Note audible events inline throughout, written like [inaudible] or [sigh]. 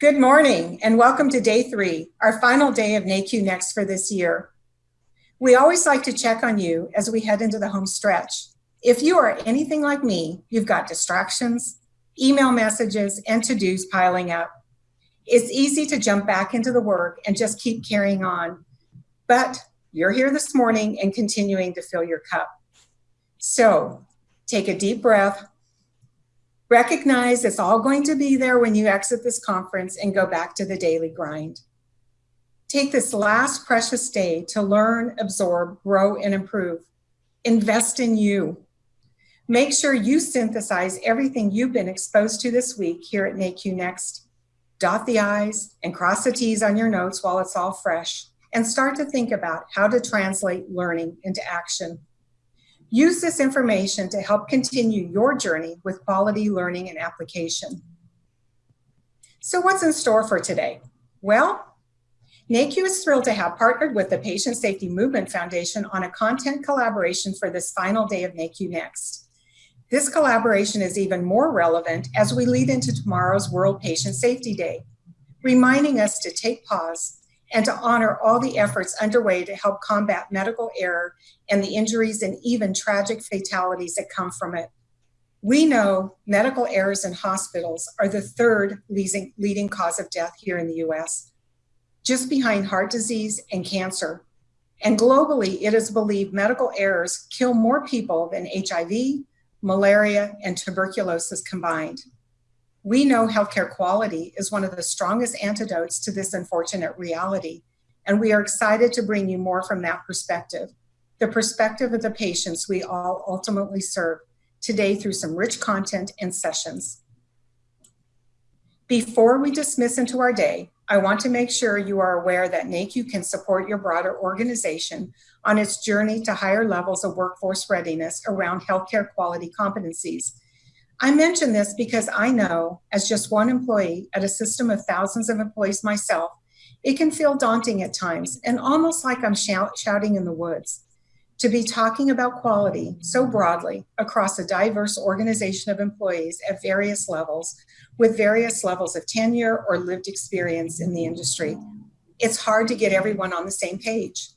Good morning and welcome to day three, our final day of NAHQ Next for this year. We always like to check on you as we head into the home stretch. If you are anything like me, you've got distractions, email messages, and to-dos piling up. It's easy to jump back into the work and just keep carrying on. But you're here this morning and continuing to fill your cup. So take a deep breath, Recognize it's all going to be there when you exit this conference and go back to the daily grind. Take this last precious day to learn, absorb, grow, and improve. Invest in you. Make sure you synthesize everything you've been exposed to this week here at NAHQ Next. Dot the I's and cross the T's on your notes while it's all fresh, and start to think about how to translate learning into action. Use this information to help continue your journey with quality learning and application. So what's in store for today? Well, NAHQ is thrilled to have partnered with the Patient Safety Movement Foundation on a content collaboration for this final day of NAHQ Next. This collaboration is even more relevant as we lead into tomorrow's World Patient Safety Day, reminding us to take pause and to honor all the efforts underway to help combat medical error and the injuries and even tragic fatalities that come from it. We know medical errors in hospitals are the third leading cause of death here in the US, just behind heart disease and cancer. And globally, it is believed medical errors kill more people than HIV, malaria, and tuberculosis combined. We know healthcare quality is one of the strongest antidotes to this unfortunate reality, and we are excited to bring you more from that perspective, the perspective of the patients we all ultimately serve today through some rich content and sessions. Before we dismiss into our day, I want to make sure you are aware that NAHQ can support your broader organization on its journey to higher levels of workforce readiness around healthcare quality competencies I mention this because I know, as just one employee at a system of thousands of employees myself, it can feel daunting at times and almost like I'm shout shouting in the woods. To be talking about quality so broadly across a diverse organization of employees at various levels with various levels of tenure or lived experience in the industry, it's hard to get everyone on the same page.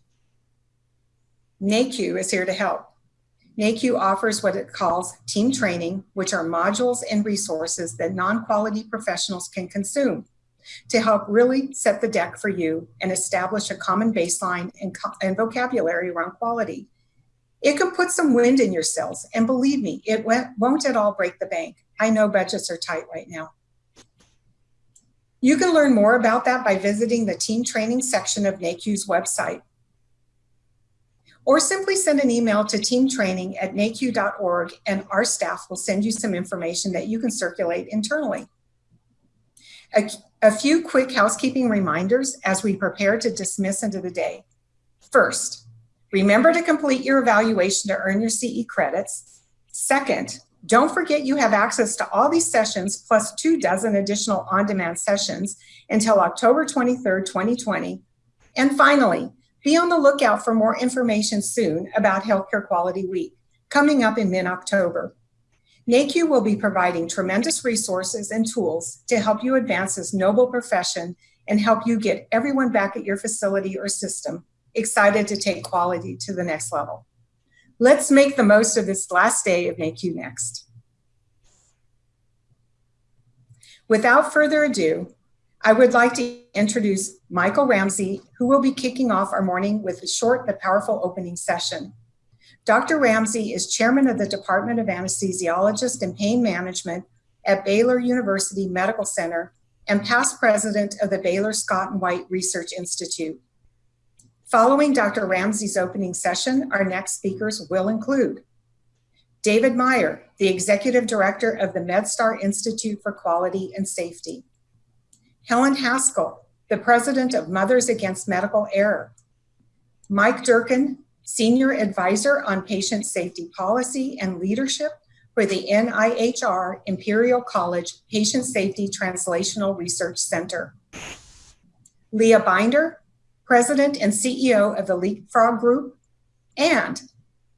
NAHQ is here to help. NAHQ offers what it calls team training, which are modules and resources that non-quality professionals can consume to help really set the deck for you and establish a common baseline and, and vocabulary around quality. It can put some wind in your sails, and believe me, it won't at all break the bank. I know budgets are tight right now. You can learn more about that by visiting the team training section of NAHQ's website or simply send an email to teamtraining at nahq.org and our staff will send you some information that you can circulate internally. A, a, few quick housekeeping reminders as we prepare to dismiss into the day. First, remember to complete your evaluation to earn your CE credits. Second, don't forget you have access to all these sessions plus two dozen additional on-demand sessions until October 23rd, 2020. And finally, be on the lookout for more information soon about Healthcare Quality Week, coming up in mid-October. NAHQ will be providing tremendous resources and tools to help you advance this noble profession and help you get everyone back at your facility or system excited to take quality to the next level. Let's make the most of this last day of NAHQ Next. Without further ado, I would like to introduce Michael Ramsay, who will be kicking off our morning with a short but powerful opening session. Dr. Ramsay is chairman of the Department of Anesthesiologist and Pain Management at Baylor University Medical Center and past president of the Baylor Scott and White Research Institute. Following Dr. Ramsay's opening session, our next speakers will include David Mayer, the executive director of the MedStar Institute for Quality and Safety. Helen Haskell, the president of Mothers Against Medical Error. Mike Durkin, senior advisor on patient safety policy and leadership for the NIHR Imperial College Patient Safety Translational Research Center. Leah Binder, president and CEO of the Leapfrog Group, and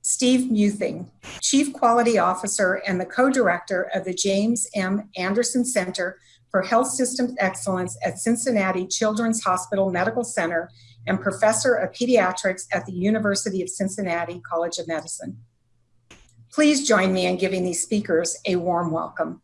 Steve Muething, Chief Quality Officer and the co-director of the James M. Anderson Center for Health Systems Excellence at Cincinnati Children's Hospital Medical Center and Professor of Pediatrics at the University of Cincinnati College of Medicine. Please join me in giving these speakers a warm welcome.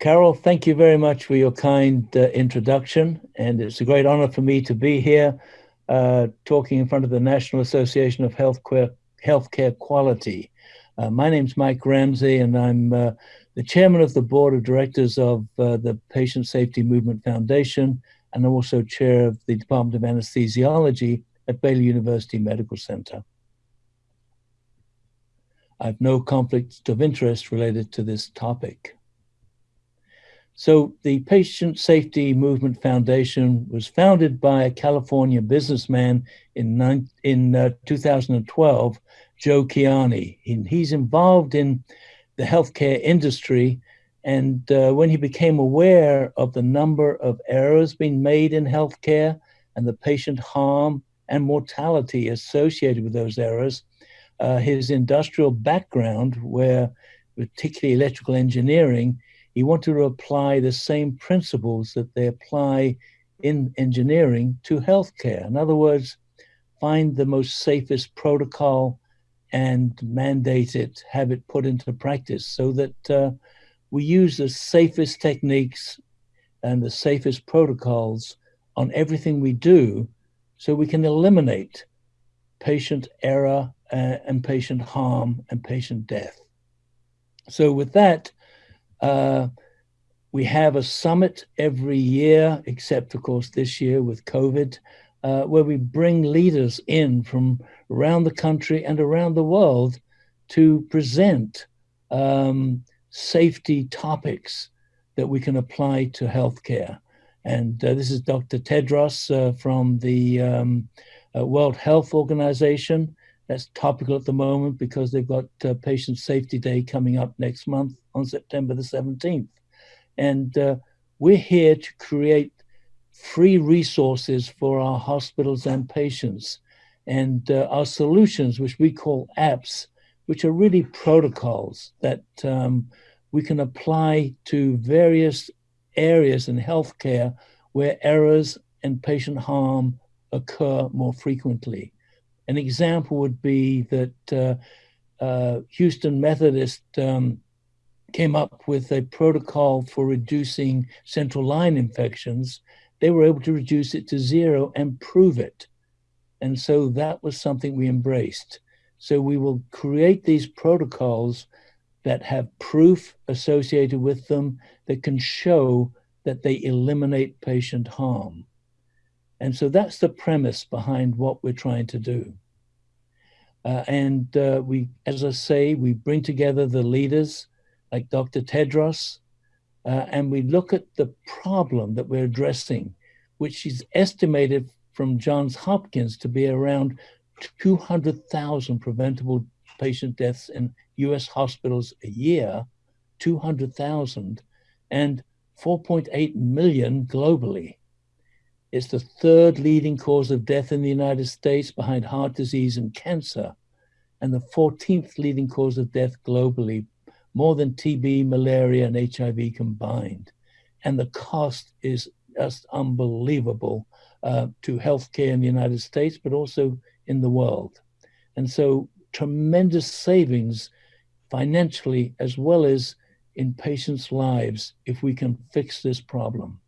Carol, thank you very much for your kind uh, introduction, and it's a great honor for me to be here uh, talking in front of the National Association of Healthcare, Healthcare Quality. Uh, my name's Mike Ramsay, and I'm uh, the chairman of the board of directors of uh, the Patient Safety Movement Foundation, and I'm also chair of the Department of Anesthesiology at Baylor University Medical Center. I have no conflict of interest related to this topic. So the Patient Safety Movement Foundation was founded by a California businessman in, in uh, 2012, Joe Kiani. He, he's involved in the healthcare industry. And uh, when he became aware of the number of errors being made in healthcare and the patient harm and mortality associated with those errors, uh, his industrial background, where particularly electrical engineering, he wanted to apply the same principles that they apply in engineering to healthcare. In other words, find the most safest protocol and mandate it, have it put into practice so that uh, we use the safest techniques and the safest protocols on everything we do so we can eliminate patient error uh, and patient harm and patient death. So with that, uh, we have a summit every year, except of course this year with COVID, uh, where we bring leaders in from around the country and around the world to present um, safety topics that we can apply to healthcare. And uh, this is Dr. Tedros uh, from the um, uh, World Health Organization. That's topical at the moment because they've got uh, Patient Safety Day coming up next month on September the 17th. And uh, we're here to create free resources for our hospitals and patients. And uh, our solutions, which we call apps, which are really protocols that um, we can apply to various areas in healthcare where errors and patient harm occur more frequently. An example would be that uh, uh, Houston Methodist um, came up with a protocol for reducing central line infections. They were able to reduce it to zero and prove it. And so that was something we embraced. So we will create these protocols that have proof associated with them that can show that they eliminate patient harm. And so that's the premise behind what we're trying to do. Uh, and uh, we, as I say, we bring together the leaders like Dr. Tedros, uh, and we look at the problem that we're addressing, which is estimated from Johns Hopkins to be around 200,000 preventable patient deaths in US hospitals a year, 200,000, and 4.8 million globally. It's the third leading cause of death in the United States behind heart disease and cancer, and the 14th leading cause of death globally, more than TB, malaria, and HIV combined. And the cost is just unbelievable uh, to healthcare in the United States, but also in the world. And so, tremendous savings financially as well as in patients' lives if we can fix this problem.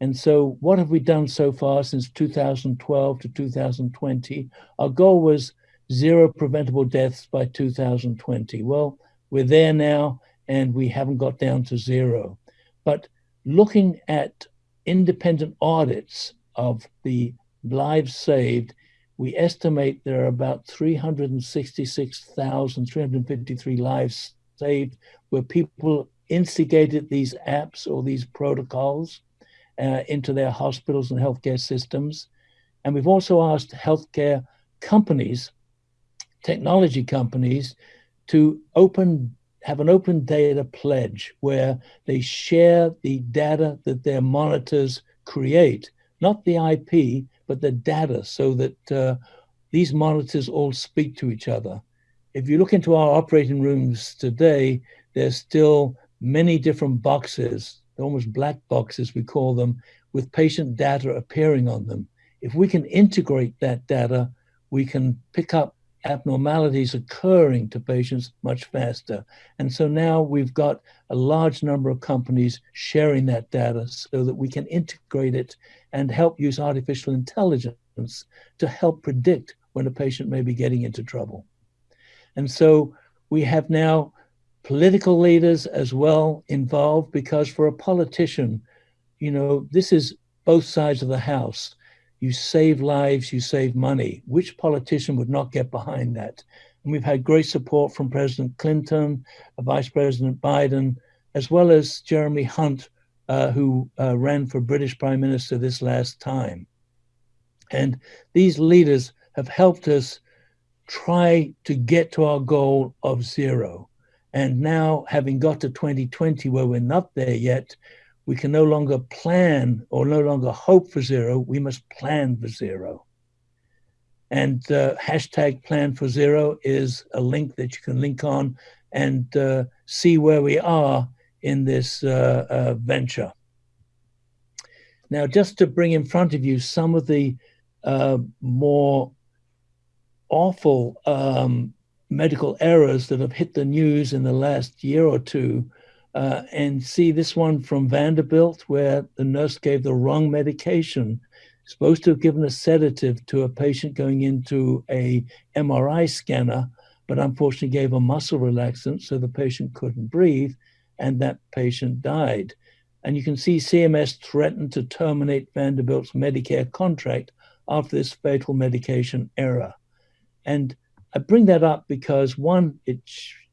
And so, what have we done so far since 2012 to 2020? Our goal was zero preventable deaths by 2020. Well, we're there now, and we haven't got down to zero. But looking at independent audits of the lives saved, we estimate there are about 366,353 lives saved where people instigated these apps or these protocols uh, into their hospitals and healthcare systems. And we've also asked healthcare companies, technology companies, to open have an open data pledge where they share the data that their monitors create, not the IP, but the data, so that uh, these monitors all speak to each other. If you look into our operating rooms today, there's still many different boxes almost black boxes, we call them, with patient data appearing on them. If we can integrate that data, we can pick up abnormalities occurring to patients much faster. And so now we've got a large number of companies sharing that data so that we can integrate it and help use artificial intelligence to help predict when a patient may be getting into trouble. And so we have now political leaders as well involved because for a politician, you know, this is both sides of the house. You save lives, you save money. Which politician would not get behind that? And we've had great support from President Clinton, Vice President Biden, as well as Jeremy Hunt, uh, who uh, ran for British Prime Minister this last time. And these leaders have helped us try to get to our goal of zero. And now, having got to 2020, where we're not there yet, we can no longer plan or no longer hope for zero. We must plan for zero. And uh, hashtag plan for zero is a link that you can link on and uh, see where we are in this uh, uh venture. Now, just to bring in front of you some of the uh, more awful um, medical errors that have hit the news in the last year or two uh, and see this one from Vanderbilt, where the nurse gave the wrong medication, supposed to have given a sedative to a patient going into a MRI scanner, but unfortunately gave a muscle relaxant so the patient couldn't breathe, and that patient died. And you can see CMS threatened to terminate Vanderbilt's Medicare contract after this fatal medication error. And I bring that up because one, it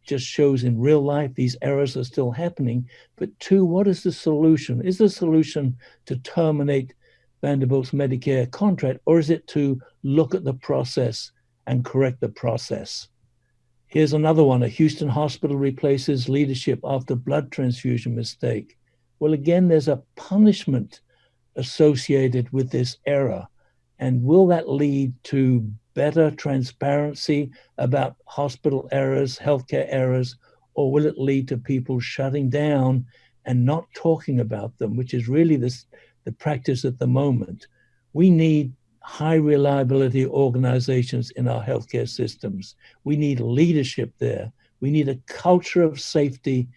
just shows in real life these errors are still happening. But two, what is the solution? Is the solution to terminate Vanderbilt's Medicare contract, or is it to look at the process and correct the process? Here's another one. A Houston hospital replaces leadership after blood transfusion mistake. Well, again, there's a punishment associated with this error. And will that lead to better transparency about hospital errors, healthcare errors, or will it lead to people shutting down and not talking about them, which is really this, the practice at the moment? We need high reliability organizations in our healthcare systems. We need leadership there. We need a culture of safety.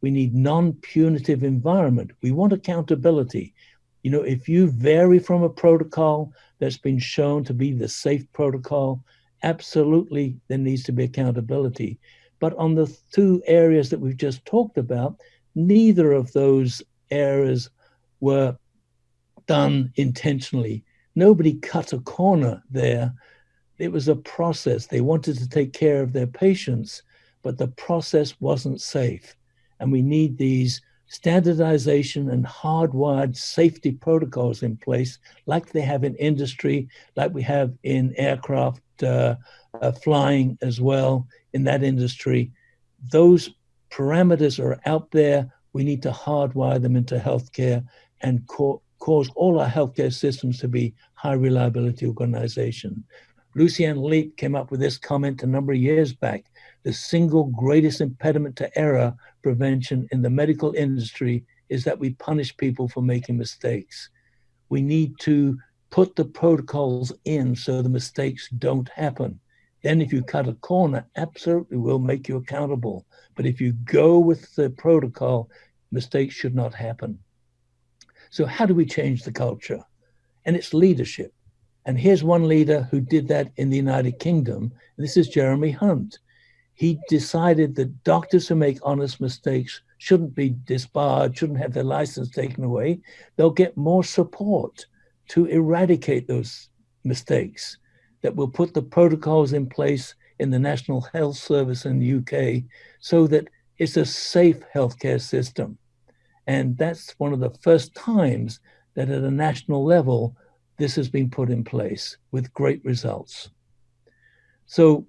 We need non-punitive environment. We want accountability. You know, if you vary from a protocol that's been shown to be the safe protocol, absolutely there needs to be accountability. But on the two areas that we've just talked about, neither of those areas were done intentionally. Nobody cut a corner there. It was a process. They wanted to take care of their patients, but the process wasn't safe. And we need these standardization and hardwired safety protocols in place, like they have in industry, like we have in aircraft uh, uh, flying as well in that industry. Those parameters are out there. We need to hardwire them into healthcare and co cause all our healthcare systems to be high reliability organization. Lucian Leape came up with this comment a number of years back. The single greatest impediment to error prevention in the medical industry is that we punish people for making mistakes. We need to put the protocols in so the mistakes don't happen. Then if you cut a corner, absolutely will make you accountable. But if you go with the protocol, mistakes should not happen. So how do we change the culture? And it's leadership. And here's one leader who did that in the United Kingdom. This is Jeremy Hunt he decided that doctors who make honest mistakes shouldn't be disbarred, shouldn't have their license taken away. They'll get more support to eradicate those mistakes, that will put the protocols in place in the National Health Service in the UK so that it's a safe healthcare system. And that's one of the first times that at a national level, this has been put in place with great results. So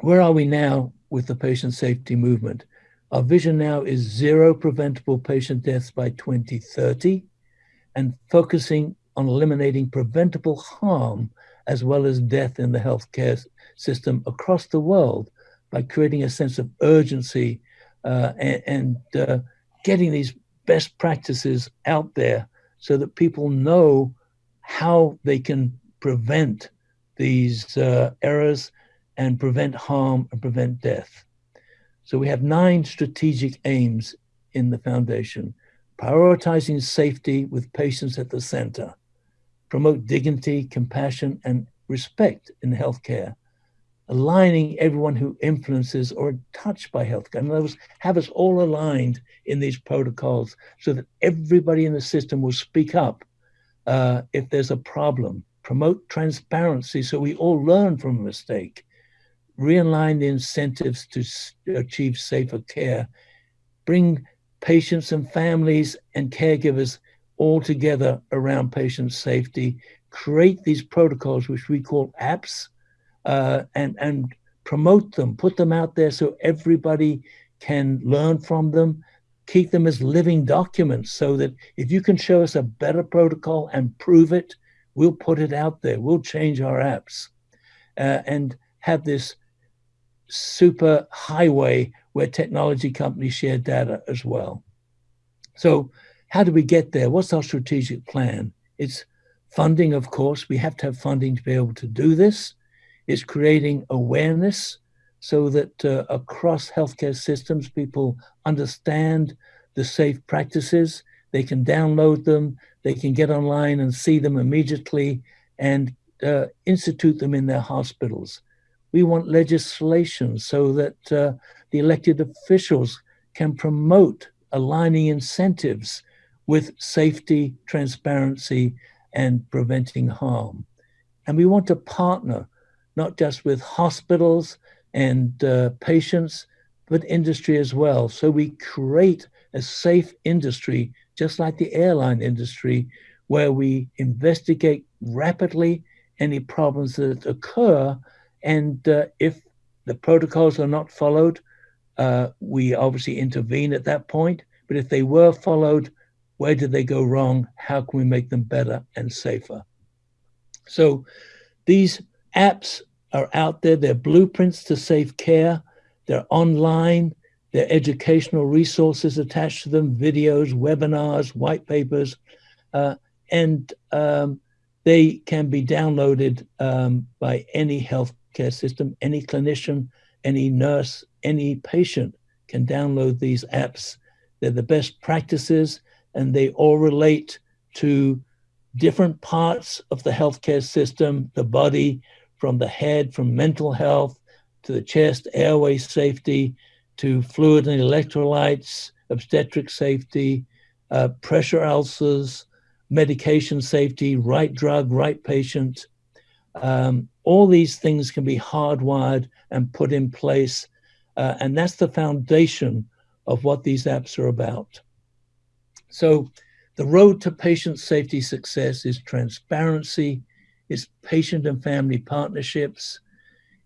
where are we now with the patient safety movement? Our vision now is zero preventable patient deaths by 2030 and focusing on eliminating preventable harm as well as death in the healthcare system across the world by creating a sense of urgency uh, and, and uh, getting these best practices out there so that people know how they can prevent these uh, errors and prevent harm and prevent death. So we have nine strategic aims in the foundation prioritizing safety with patients at the center, promote dignity, compassion, and respect in healthcare, aligning everyone who influences or touched by healthcare. In other words, have us all aligned in these protocols so that everybody in the system will speak up uh, if there's a problem. Promote transparency so we all learn from a mistake. Realign the incentives to achieve safer care. Bring patients and families and caregivers all together around patient safety. Create these protocols, which we call apps, uh, and and promote them, put them out there so everybody can learn from them. Keep them as living documents so that if you can show us a better protocol and prove it, we'll put it out there. We'll change our apps uh, and have this super highway where technology companies share data as well. So, how do we get there? What's our strategic plan? It's funding, of course. We have to have funding to be able to do this is creating awareness so that uh, across healthcare systems, people understand the safe practices. They can download them, they can get online and see them immediately and uh, institute them in their hospitals. We want legislation so that uh, the elected officials can promote aligning incentives with safety, transparency, and preventing harm. And we want to partner not just with hospitals and uh, patients, but industry as well. So we create a safe industry, just like the airline industry, where we investigate rapidly any problems that occur. And uh, if the protocols are not followed, uh, we obviously intervene at that point. But if they were followed, where did they go wrong? How can we make them better and safer? So these apps are out there. They're blueprints to safe care. They're online. They're educational resources attached to them, videos, webinars, white papers, uh, and um, they can be downloaded um, by any healthcare system, any clinician, any nurse, any patient can download these apps. They're the best practices, and they all relate to different parts of the healthcare system, the body, from the head, from mental health to the chest, airway safety, to fluid and electrolytes, obstetric safety, uh, pressure ulcers, medication safety, right drug, right patient. Um, all these things can be hardwired and put in place. Uh, and that's the foundation of what these apps are about. So, the road to patient safety success is transparency, it's patient and family partnerships,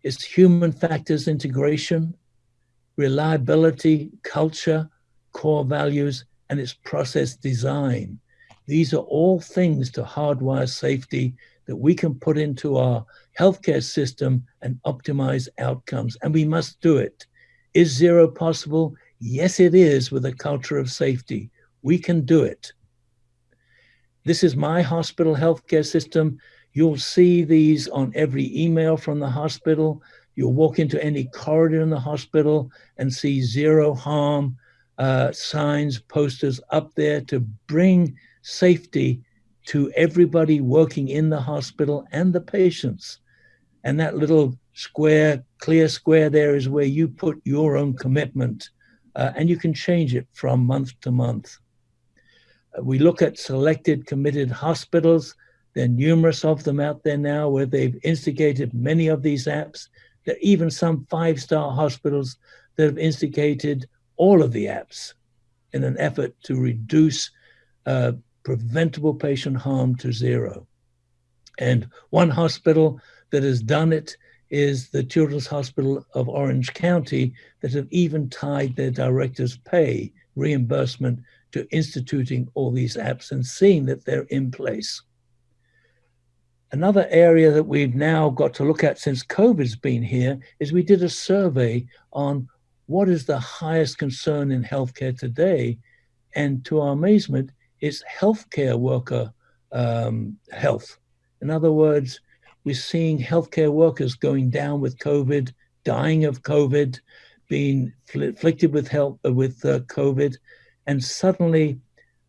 it's human factors integration, reliability, culture, core values, and it's process design. These are all things to hardwire safety that we can put into our healthcare system and optimize outcomes. And we must do it. Is zero possible? Yes, it is with a culture of safety. We can do it. This is my hospital healthcare system. You'll see these on every email from the hospital. You'll walk into any corridor in the hospital and see zero harm uh, signs, posters up there to bring safety to everybody working in the hospital and the patients. And that little square, clear square there is where you put your own commitment uh, and you can change it from month to month. Uh, we look at selected committed hospitals there are numerous of them out there now where they've instigated many of these apps. There are even some five star hospitals that have instigated all of the apps in an effort to reduce uh, preventable patient harm to zero. And one hospital that has done it is the Children's Hospital of Orange County that have even tied their director's pay reimbursement to instituting all these apps and seeing that they're in place. Another area that we've now got to look at since COVID's been here is we did a survey on what is the highest concern in healthcare today. And to our amazement, it's healthcare worker um, health. In other words, we're seeing healthcare workers going down with COVID, dying of COVID, being afflicted with health uh, with uh, COVID, and suddenly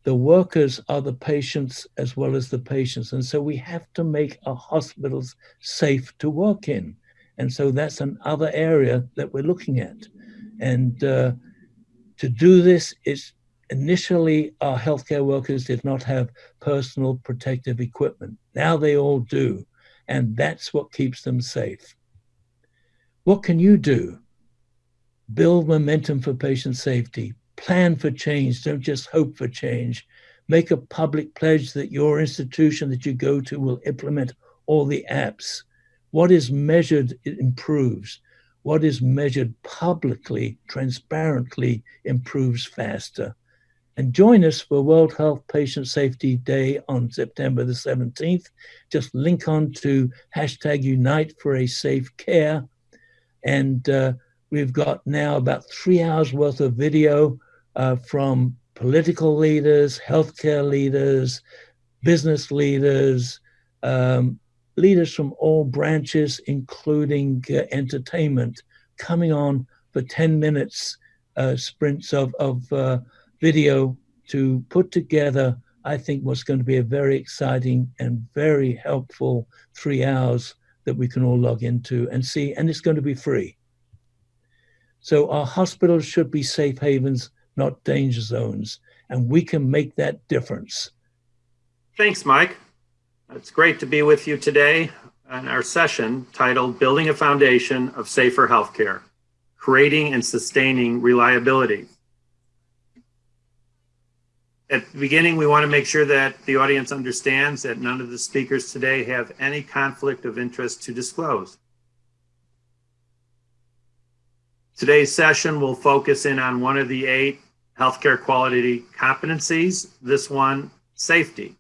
the workers are the patients as well as the patients, and so we have to make our hospitals safe to work in, and so that's another area that we're looking at, and uh, to do this, it's initially our healthcare workers did not have personal protective equipment. Now they all do, and that's what keeps them safe. What can you do? Build momentum for patient safety. Plan for change. Don't just hope for change. Make a public pledge that your institution that you go to will implement all the apps. What is measured, it improves. What is measured publicly, transparently, improves faster. And join us for World Health Patient Safety Day on September the 17th. Just link on to hashtag Unite for a Safe Care. And uh, we've got now about three hours worth of video uh, from political leaders, healthcare leaders, business leaders, um, leaders from all branches, including uh, entertainment, coming on for 10 minutes uh, sprints of, of uh, video to put together, I think, what's going to be a very exciting and very helpful three hours that we can all log into and see, and it's going to be free. So our hospitals should be safe havens, not danger zones, and we can make that difference. Thanks, Mike. It's great to be with you today on our session titled Building a Foundation of Safer Healthcare, Creating and Sustaining Reliability. At the beginning, we want to make sure that the audience understands that none of the speakers today have any conflict of interest to disclose. Today's session will focus in on one of the eight healthcare quality competencies, this one, safety.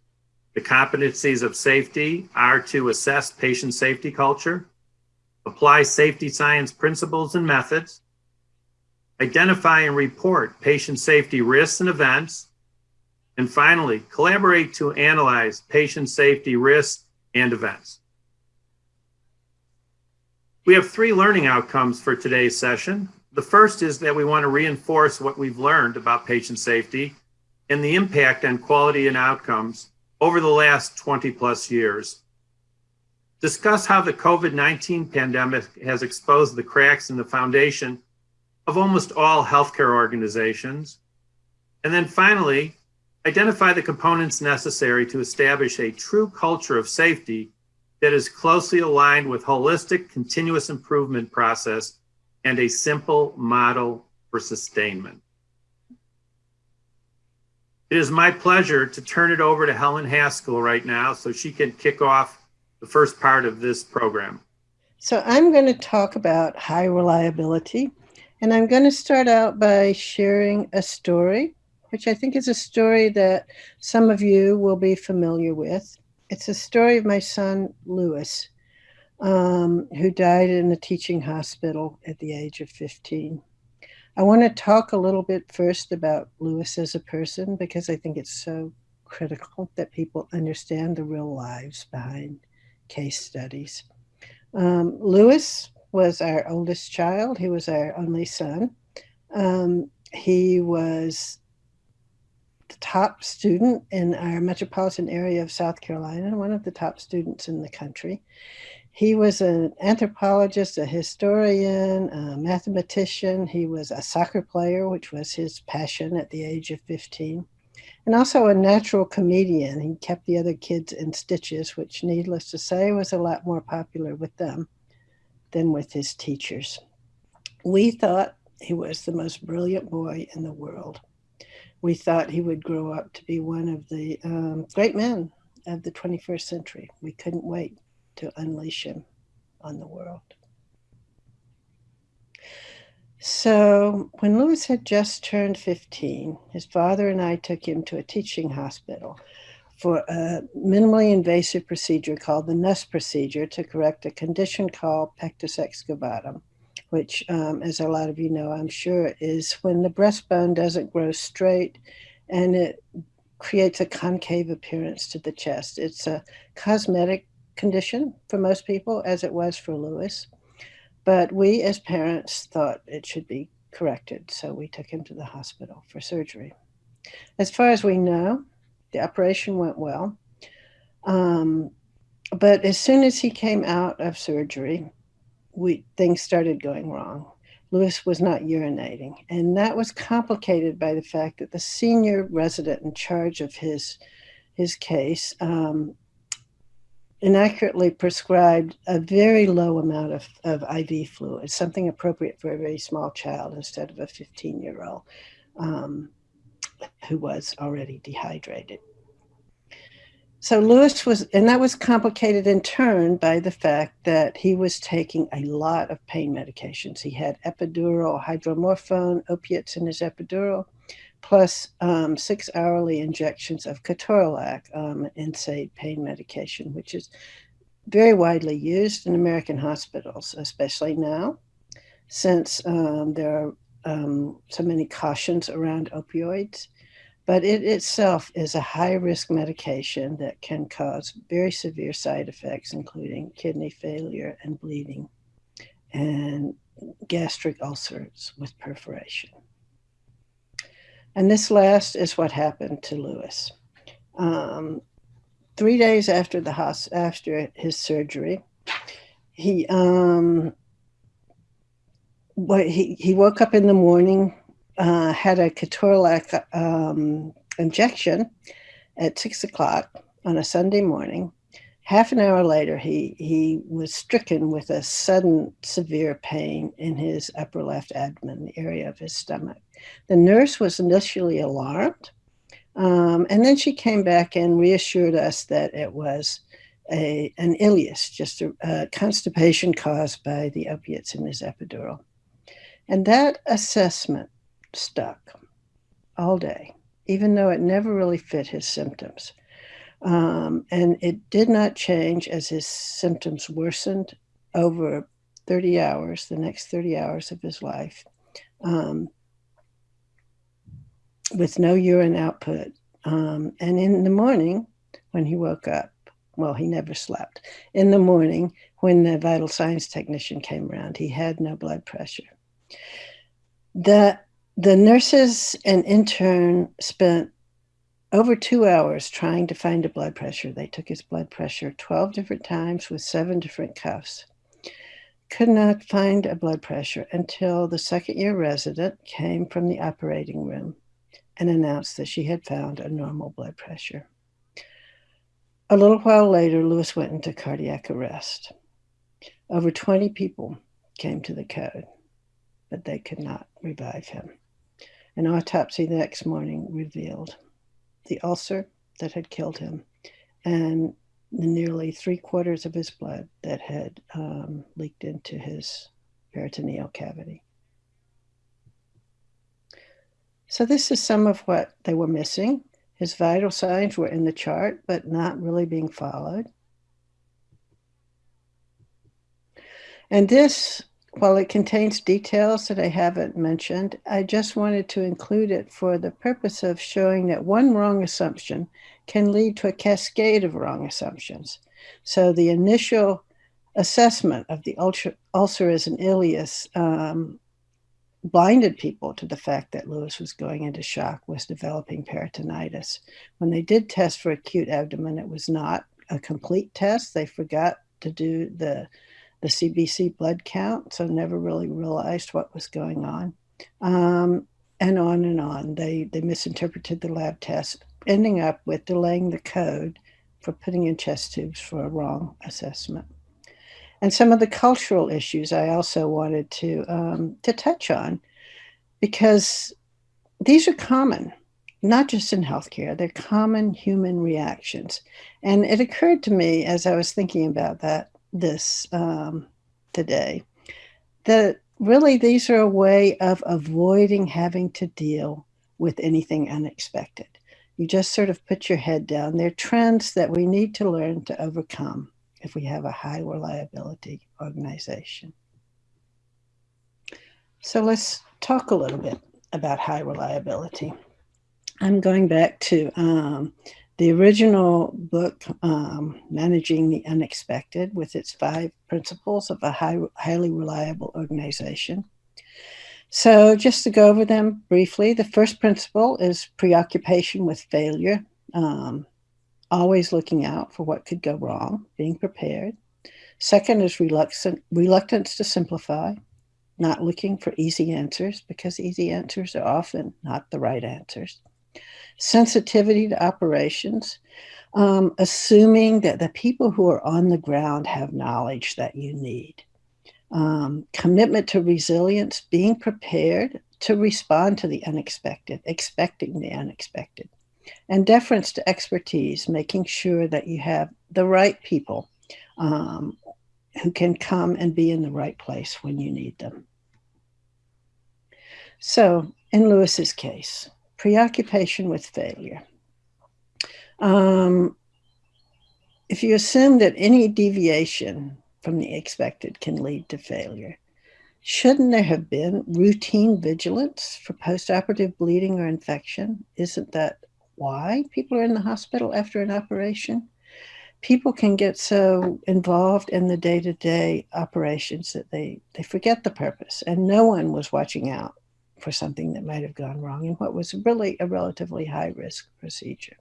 The competencies of safety are to assess patient safety culture, apply safety science principles and methods, identify and report patient safety risks and events, and finally, collaborate to analyze patient safety risks and events. We have three learning outcomes for today's session. The first is that we want to reinforce what we've learned about patient safety and the impact on quality and outcomes over the last 20 plus years. Discuss how the COVID-19 pandemic has exposed the cracks in the foundation of almost all healthcare organizations. And then finally, identify the components necessary to establish a true culture of safety that is closely aligned with holistic continuous improvement process and a simple model for sustainment. It is my pleasure to turn it over to Helen Haskell right now so she can kick off the first part of this program. So I'm going to talk about high reliability, and I'm going to start out by sharing a story, which I think is a story that some of you will be familiar with. It's a story of my son, Lewis, um, who died in a teaching hospital at the age of 15. I want to talk a little bit first about Lewis as a person because I think it's so critical that people understand the real lives behind case studies. Um, Lewis was our oldest child. He was our only son. Um, he was top student in our metropolitan area of South Carolina, one of the top students in the country. He was an anthropologist, a historian, a mathematician. He was a soccer player, which was his passion at the age of 15, and also a natural comedian. He kept the other kids in stitches, which, needless to say, was a lot more popular with them than with his teachers. We thought he was the most brilliant boy in the world. We thought he would grow up to be one of the um, great men of the 21st century. We couldn't wait to unleash him on the world. So, when Lewis had just turned 15, his father and I took him to a teaching hospital for a minimally invasive procedure called the Nuss procedure to correct a condition called pectus excavatum, which, um, as a lot of you know, I'm sure, is when the breastbone doesn't grow straight and it creates a concave appearance to the chest. It's a cosmetic condition for most people, as it was for Lewis. But we as parents thought it should be corrected, so we took him to the hospital for surgery. As far as we know, the operation went well. Um, but as soon as he came out of surgery, we things started going wrong. Lewis was not urinating, and that was complicated by the fact that the senior resident in charge of his his case um, inaccurately prescribed a very low amount of, of IV fluid, something appropriate for a very small child instead of a 15 year old um, who was already dehydrated. So Lewis was, and that was complicated in turn by the fact that he was taking a lot of pain medications. He had epidural, hydromorphone, opiates in his epidural, plus um, six hourly injections of ketorolac, um, NSAID pain medication, which is very widely used in American hospitals, especially now, since um, there are um, so many cautions around opioids but it itself is a high risk medication that can cause very severe side effects, including kidney failure and bleeding and gastric ulcers with perforation. And this last is what happened to Lewis. Um, three days after the after his surgery, he um, he he woke up in the morning uh, had a ketorolac um, injection at six o'clock on a Sunday morning. Half an hour later, he, he was stricken with a sudden severe pain in his upper left abdomen, the area of his stomach. The nurse was initially alarmed, um, and then she came back and reassured us that it was a, an ileus, just a, a constipation caused by the opiates in his epidural. And that assessment stuck all day, even though it never really fit his symptoms. Um, and it did not change as his symptoms worsened over 30 hours, the next 30 hours of his life, um, with no urine output. Um, and in the morning, when he woke up, well, he never slept. In the morning, when the vital signs technician came around, he had no blood pressure. The the nurses and intern spent over two hours trying to find a blood pressure. They took his blood pressure 12 different times with seven different cuffs. Could not find a blood pressure until the second year resident came from the operating room and announced that she had found a normal blood pressure. A little while later, Lewis went into cardiac arrest. Over 20 people came to the code, but they could not revive him. An autopsy the next morning revealed the ulcer that had killed him and the nearly three quarters of his blood that had um, leaked into his peritoneal cavity. So, this is some of what they were missing. His vital signs were in the chart, but not really being followed. And this while it contains details that I haven't mentioned, I just wanted to include it for the purpose of showing that one wrong assumption can lead to a cascade of wrong assumptions. So the initial assessment of the ulcer, ulcer as an ileus um, blinded people to the fact that Lewis was going into shock, was developing peritonitis. When they did test for acute abdomen, it was not a complete test. They forgot to do the the CBC blood count, so never really realized what was going on. Um, and on and on. They, they misinterpreted the lab test, ending up with delaying the code for putting in chest tubes for a wrong assessment. And some of the cultural issues I also wanted to, um, to touch on because these are common, not just in healthcare, they're common human reactions. And it occurred to me as I was thinking about that this um, today that really these are a way of avoiding having to deal with anything unexpected. You just sort of put your head down. They're trends that we need to learn to overcome if we have a high reliability organization. So let's talk a little bit about high reliability. I'm going back to um, the original book, um, Managing the Unexpected, with its five principles of a high, highly reliable organization. So, just to go over them briefly, the first principle is preoccupation with failure, um, always looking out for what could go wrong, being prepared. Second is reluctant, reluctance to simplify, not looking for easy answers because easy answers are often not the right answers sensitivity to operations, um, assuming that the people who are on the ground have knowledge that you need. Um, commitment to resilience, being prepared to respond to the unexpected, expecting the unexpected. And deference to expertise, making sure that you have the right people um, who can come and be in the right place when you need them. So, in Lewis's case, preoccupation with failure. Um, if you assume that any deviation from the expected can lead to failure, shouldn't there have been routine vigilance for postoperative bleeding or infection? Isn't that why people are in the hospital after an operation? People can get so involved in the day to day operations that they, they forget the purpose, and no one was watching out for something that might have gone wrong in what was really a relatively high risk procedure.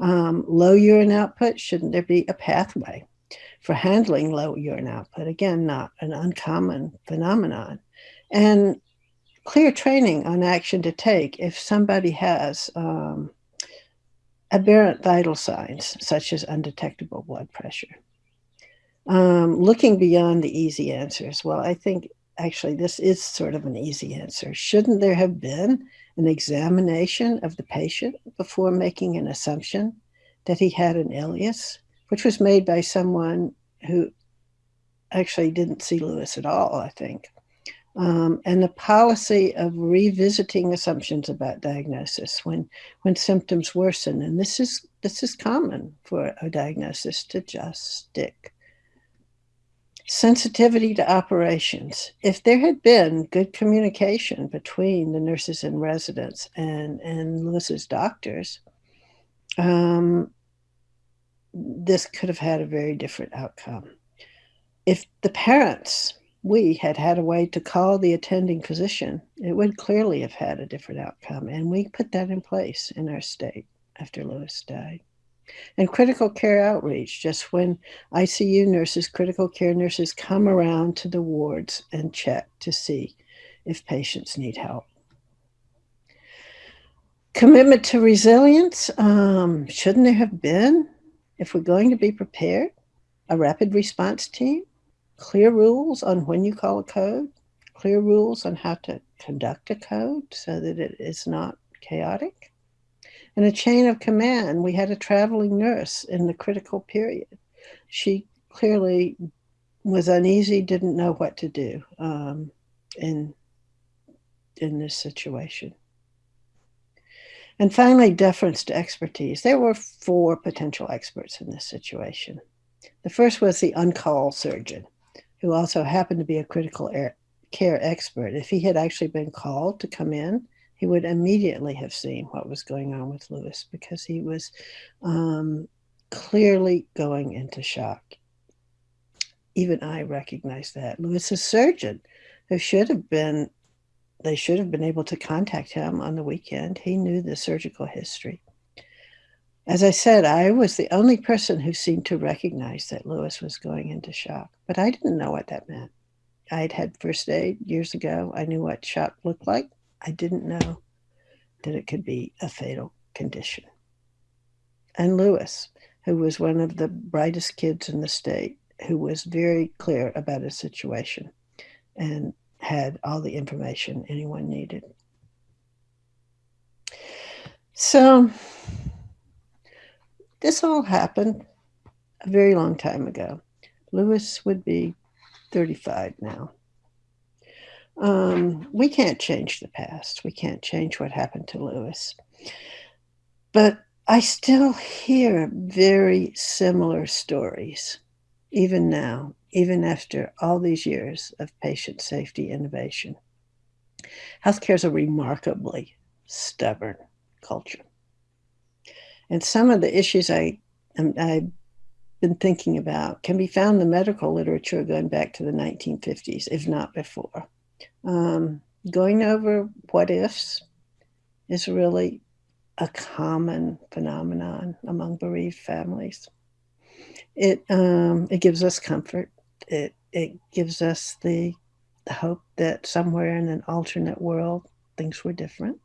Um, low urine output, shouldn't there be a pathway for handling low urine output? Again, not an uncommon phenomenon. And clear training on action to take if somebody has um, aberrant vital signs, such as undetectable blood pressure. Um, looking beyond the easy answers, well, I think actually, this is sort of an easy answer. Shouldn't there have been an examination of the patient before making an assumption that he had an ileus, which was made by someone who actually didn't see Lewis at all, I think. Um, and the policy of revisiting assumptions about diagnosis when when symptoms worsen, and this is this is common for a diagnosis to just stick sensitivity to operations. If there had been good communication between the nurses and residents and, and Lewis's doctors, um, this could have had a very different outcome. If the parents, we had had a way to call the attending physician, it would clearly have had a different outcome. And we put that in place in our state after Lewis died and critical care outreach, just when ICU nurses, critical care nurses come around to the wards and check to see if patients need help. Commitment to resilience, um, shouldn't there have been, if we're going to be prepared, a rapid response team, clear rules on when you call a code, clear rules on how to conduct a code so that it is not chaotic? And a chain of command. We had a traveling nurse in the critical period. She clearly was uneasy, didn't know what to do um, in in this situation. And finally, deference to expertise. There were four potential experts in this situation. The first was the on-call surgeon, who also happened to be a critical care expert. If he had actually been called to come in, he would immediately have seen what was going on with Lewis because he was um, clearly going into shock. Even I recognize that. Lewis's surgeon, who should have been, they should have been able to contact him on the weekend. He knew the surgical history. As I said, I was the only person who seemed to recognize that Lewis was going into shock, but I didn't know what that meant. I'd had first aid years ago. I knew what shock looked like. I didn't know that it could be a fatal condition. And Lewis, who was one of the brightest kids in the state, who was very clear about his situation and had all the information anyone needed. So, this all happened a very long time ago. Lewis would be 35 now. Um, we can't change the past. We can't change what happened to Lewis. But I still hear very similar stories, even now, even after all these years of patient safety innovation. Healthcare is a remarkably stubborn culture. And some of the issues I, I've been thinking about can be found in the medical literature going back to the 1950s, if not before. Um, going over what ifs is really a common phenomenon among bereaved families. It um, it gives us comfort. It it gives us the, the hope that somewhere in an alternate world things were different.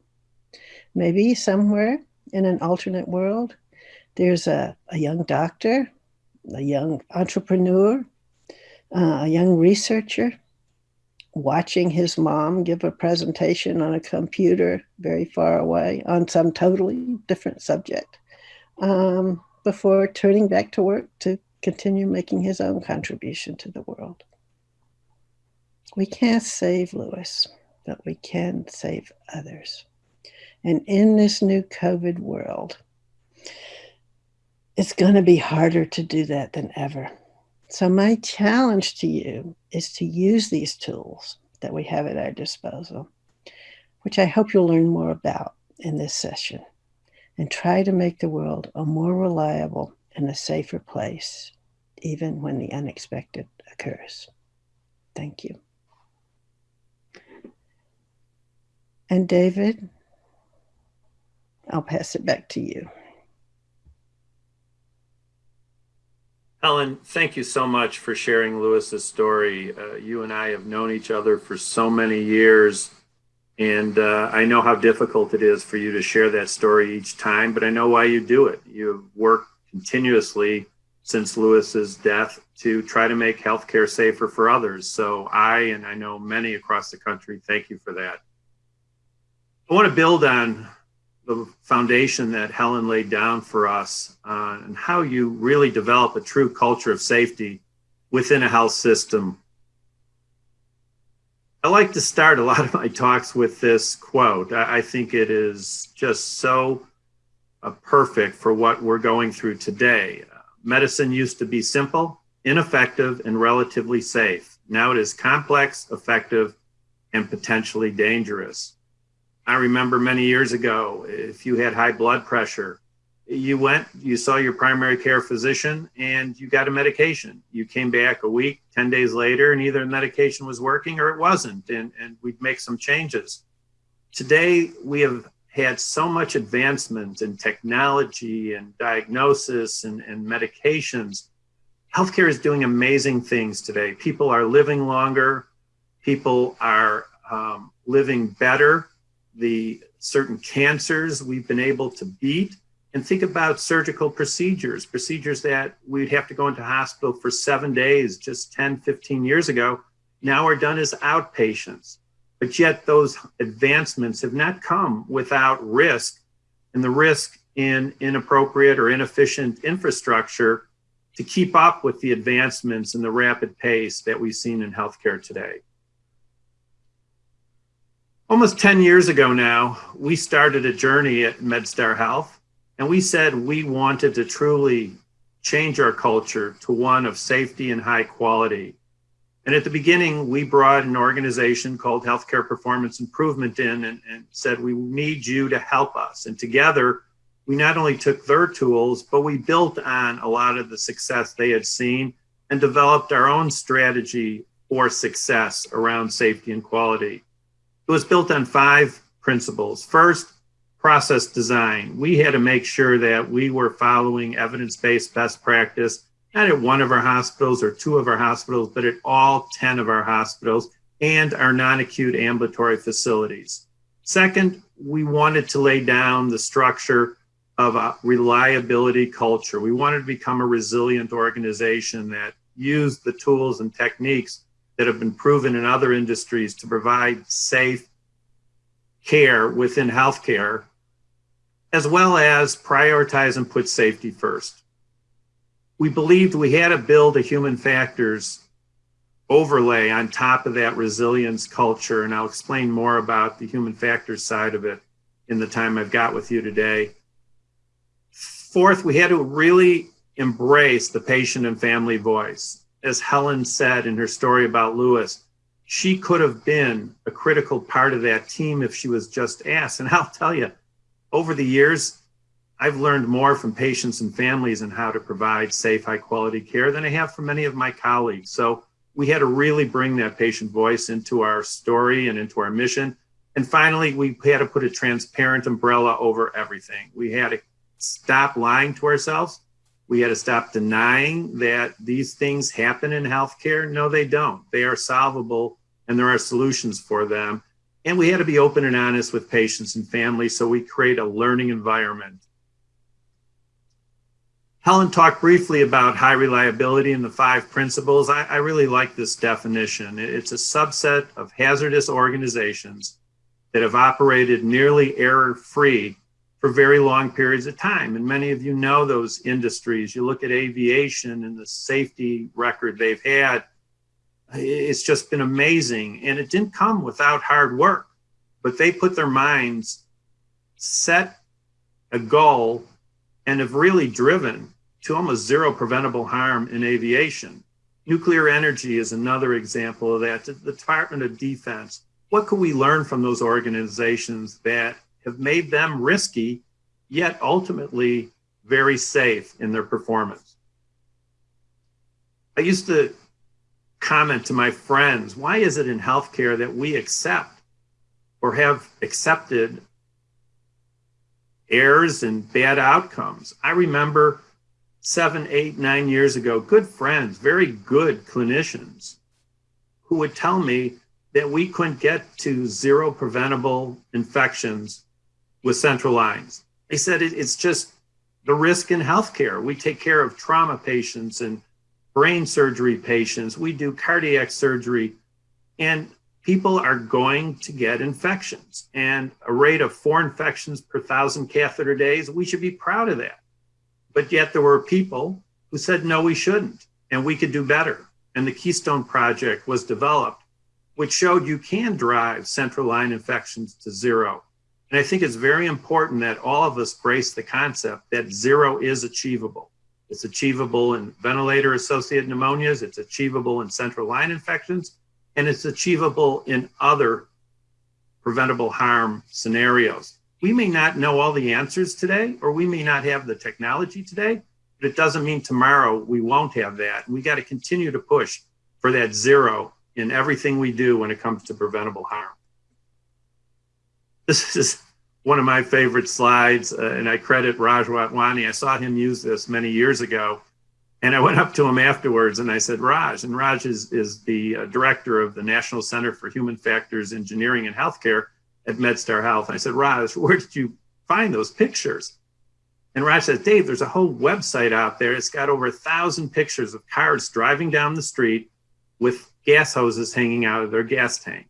Maybe somewhere in an alternate world there's a, a young doctor, a young entrepreneur, uh, a young researcher watching his mom give a presentation on a computer very far away on some totally different subject um, before turning back to work to continue making his own contribution to the world. We can't save Lewis, but we can save others. And in this new COVID world, it's going to be harder to do that than ever. So, my challenge to you is to use these tools that we have at our disposal, which I hope you'll learn more about in this session, and try to make the world a more reliable and a safer place, even when the unexpected occurs. Thank you. And David, I'll pass it back to you. Helen, thank you so much for sharing Lewis's story. Uh, you and I have known each other for so many years, and uh, I know how difficult it is for you to share that story each time, but I know why you do it. You've worked continuously since Lewis's death to try to make healthcare safer for others. So I, and I know many across the country, thank you for that. I want to build on the foundation that Helen laid down for us uh, and how you really develop a true culture of safety within a health system. I like to start a lot of my talks with this quote. I, I think it is just so uh, perfect for what we're going through today. Uh, medicine used to be simple, ineffective, and relatively safe. Now it is complex, effective, and potentially dangerous. I remember many years ago, if you had high blood pressure, you went, you saw your primary care physician, and you got a medication. You came back a week, 10 days later, and either the medication was working or it wasn't, and, and we'd make some changes. Today, we have had so much advancement in technology and diagnosis and, and medications. Healthcare is doing amazing things today. People are living longer, people are um, living better the certain cancers we've been able to beat and think about surgical procedures, procedures that we'd have to go into hospital for seven days just 10, 15 years ago, now are done as outpatients. But yet those advancements have not come without risk and the risk in inappropriate or inefficient infrastructure to keep up with the advancements and the rapid pace that we've seen in healthcare today. Almost 10 years ago now, we started a journey at MedStar Health, and we said we wanted to truly change our culture to one of safety and high quality. And at the beginning, we brought an organization called Healthcare Performance Improvement in and, and said, we need you to help us. And together, we not only took their tools, but we built on a lot of the success they had seen and developed our own strategy for success around safety and quality. It was built on five principles. First, process design. We had to make sure that we were following evidence-based best practice, not at one of our hospitals or two of our hospitals, but at all 10 of our hospitals and our non-acute ambulatory facilities. Second, we wanted to lay down the structure of a reliability culture. We wanted to become a resilient organization that used the tools and techniques that have been proven in other industries to provide safe care within healthcare, as well as prioritize and put safety first. We believed we had to build a human factors overlay on top of that resilience culture, and I'll explain more about the human factors side of it in the time I've got with you today. Fourth, we had to really embrace the patient and family voice as Helen said in her story about Lewis, she could have been a critical part of that team if she was just asked. And [laughs] I'll tell you, Over the years, I've learned more from patients and families and how to provide safe, high quality care than I have from many of my colleagues. So we had to really bring that patient voice into our story and into our mission. And finally, we had to put a transparent umbrella over everything. We had to stop lying to ourselves. We had to stop denying that these things happen in healthcare. No, they don't. They are solvable and there are solutions for them. And we had to be open and honest with patients and families. So we create a learning environment Helen talked briefly about high reliability and the five principles. I, I, really like this definition. It's a subset of hazardous organizations that have operated nearly error free for very long periods of time. And many of you know those industries. You look at aviation and the safety record they've had, it's just been amazing. And it didn't come without hard work, but they put their minds, set a goal, and have really driven to almost zero preventable harm in aviation. Nuclear energy is another example of that. The Department of Defense, what could we learn from those organizations that have made them risky, yet ultimately very safe in their performance? I used to comment to my friends, why is it in healthcare that we accept or have accepted errors and bad outcomes? I remember seven, eight, nine years ago, good friends, very good clinicians who would tell me that we couldn't get to zero preventable infections with central lines. They said it, it's just the risk in healthcare. We take care of trauma patients and brain surgery patients, we do cardiac surgery, and people are going to get infections. And a rate of four infections per thousand catheter days, we should be proud of that. But yet there were people who said, no, we shouldn't, and we could do better. And the Keystone Project was developed, which showed you can drive central line infections to zero. And I think it's very important that all of us brace the concept that zero is achievable. It's achievable in ventilator associated pneumonias, it's achievable in central line infections, and it's achievable in other preventable harm scenarios we may not know all the answers today, or we may not have the technology today, but it doesn't mean tomorrow we won't have that. We got to continue to push for that zero in everything we do when it comes to preventable harm. This is one of my favorite slides, uh, and I credit Raj Ratwani. I saw him use this many years ago, and I went up to him afterwards and I said, Raj, and Raj is, is the uh, director of the National Center for Human Factors Engineering and Healthcare at MedStar Health. And I said, Raj, where did you find those pictures? And Raj said, Dave, there's a whole website out there. It's got over a thousand pictures of cars driving down the street with gas hoses hanging out of their gas tank.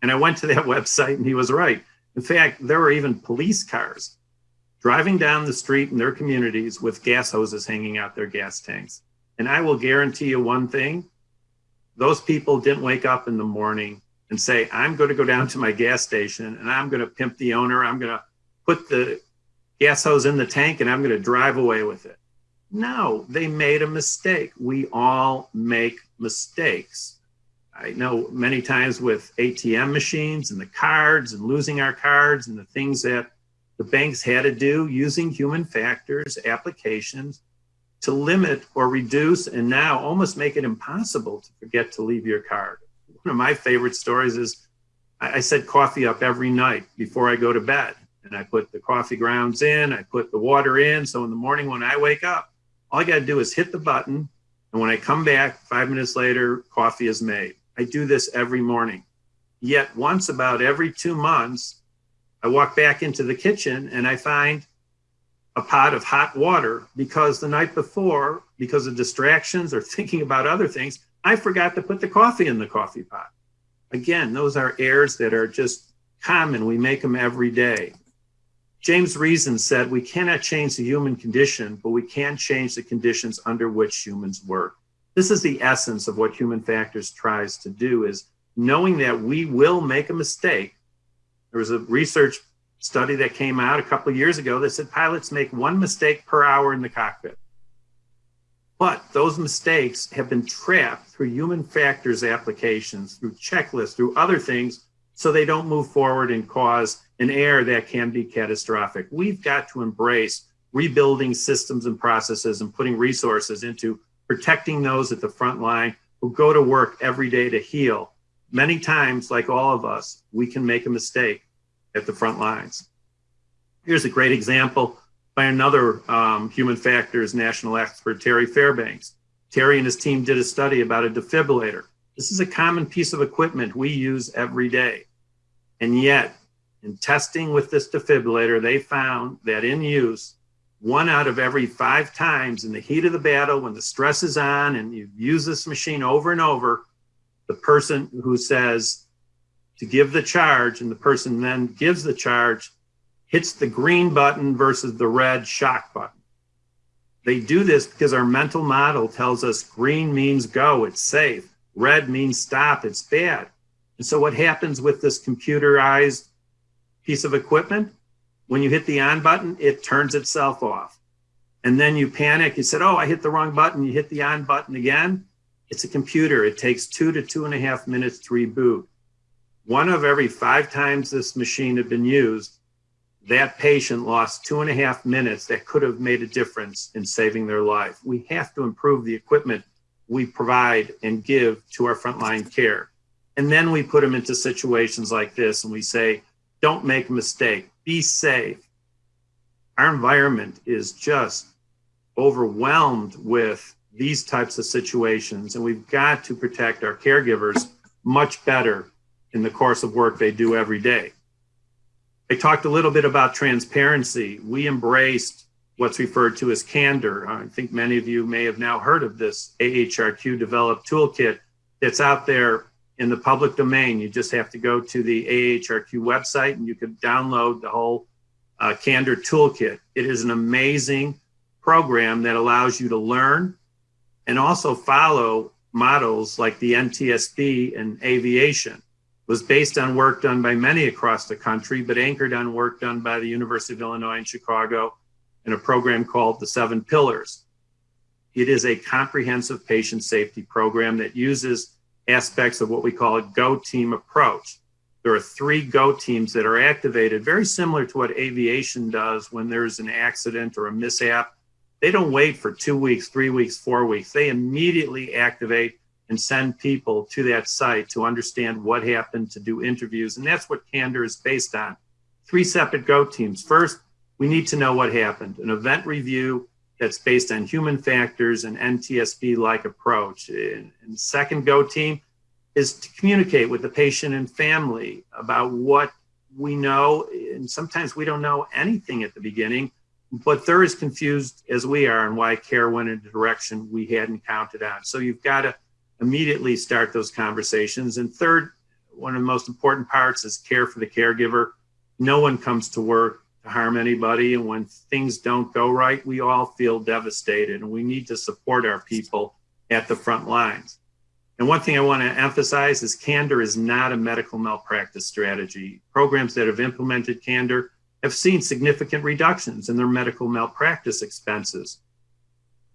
And I went to that [laughs] website and he was right. In fact, there were even police cars driving down the street in their communities with gas hoses hanging out their gas tanks. And I will guarantee you one thing those people didn't wake up in the morning and say, I'm going to go down to my gas station and I'm going to pimp the owner. I'm going to put the gas hose in the tank and I'm going to drive away with it. No, they made a mistake. We all make mistakes. I know many times with ATM machines and the cards and losing our cards and the things that the banks had to do using human factors, applications to limit or reduce and now almost make it impossible to forget to leave your card one of my favorite stories is I, set coffee up every night before I go to bed. And I put the coffee grounds in, I put the water in. So in the morning when I wake up, all I got to do is hit the button. And when I come back five minutes later, coffee is made. I do this every morning. Yet once about every two months, I walk back into the kitchen and I find a pot of hot water because the night before, because of distractions or [laughs] thinking about other things, I forgot to put the coffee in the coffee pot. Again, those are errors that are just common. We make them every day. James Reason said, we cannot change the human condition, but we can change the conditions under which humans work. This is the essence of what human factors tries to do is knowing that we will make a mistake. There was a research study that came out a couple of years ago that said pilots make one mistake per hour in the cockpit. But those mistakes have been trapped through human factors applications, through checklists, through other things so they don't move forward and cause an error that can be catastrophic. We've got to embrace rebuilding systems and processes and putting resources into protecting those at the front line who go to work every day to heal. Many times, like all of us, we can make a mistake at the front lines. Here's a great example by another um, human factors national expert, Terry Fairbanks. Terry and his team did a study about a defibrillator. This is a common piece of equipment we use every day. And yet, in testing with this defibrillator, they found that in use, one out of every five times in the heat of the battle, when the stress is on and you use this machine over and over, the person who says to give the charge and the person then gives the charge hits the green button versus the red shock button. They do this because our mental model tells us green means go, it's safe. Red means stop, it's bad. And so what happens with this computerized piece of equipment? When you hit the on button, it turns itself off. And then you panic. You said, oh, I hit the wrong button. You hit the on button again. It's a computer. It takes two to two and a half minutes to reboot. One of every five times this machine had been used, that patient lost two and a half minutes that could have made a difference in saving their life. We have to improve the equipment we provide and give to our frontline care. And then we put them into situations like this and we say, don't make a mistake be safe. Our environment is just overwhelmed with these types of situations, and we've got to protect our caregivers much better in the course of work they do every day. I talked a little bit about transparency. We embraced what's referred to as candor. I think many of you may have now heard of this AHRQ developed toolkit that's out there in the public domain. You just have to go to the AHRQ website and you can download the whole uh, Candor Toolkit. It is an amazing program that allows you to learn and also follow models like the NTSB and aviation. Was based on work done by many across the country, but anchored on work done by the University of Illinois in Chicago in a program called the Seven Pillars. It is a comprehensive patient safety program that uses aspects of what we call a go team approach. There are three go teams that are activated, very similar to what aviation does when there's an accident or a mishap. They don't wait for two weeks, three weeks, four weeks. They immediately activate and send people to that site to understand what happened, to do interviews. And that's what Candor is based on. Three separate go teams. First, we need to know what happened, an event review that's based on human factors and NTSB like approach. And, and second go team is to communicate with the patient and family about what we know. And sometimes we don't know anything at the beginning, but they're as confused as we are and why care went in a direction we hadn't counted on. So you've got to immediately start those conversations. And third, one of the most important parts is care for the caregiver. No one comes to work harm anybody. And when things don't go right, we all feel devastated and we need to support our people at the front lines. And one thing I want to emphasize is candor is not a medical malpractice strategy. Programs that have implemented candor have seen significant reductions in their medical malpractice expenses.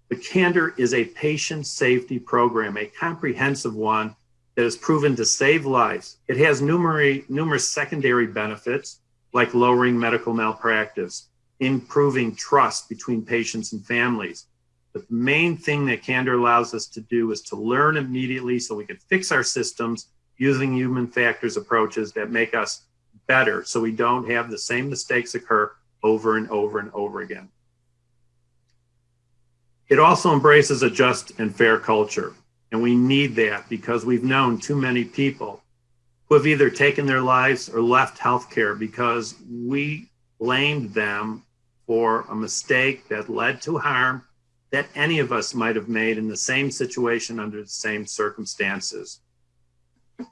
But candor is a patient safety program, a comprehensive one that has proven to save lives. It has numerous, numerous secondary benefits like lowering medical malpractice, improving trust between patients and families. But the main thing that Candor allows us to do is to learn immediately so we can fix our systems using human factors approaches that make us better so we don't have the same mistakes occur over and over and over again. It also embraces a just and fair culture. And we need that because we've known too many people who have either taken their lives or left healthcare because we blamed them for a mistake that led to harm that any of us might have made in the same situation under the same circumstances.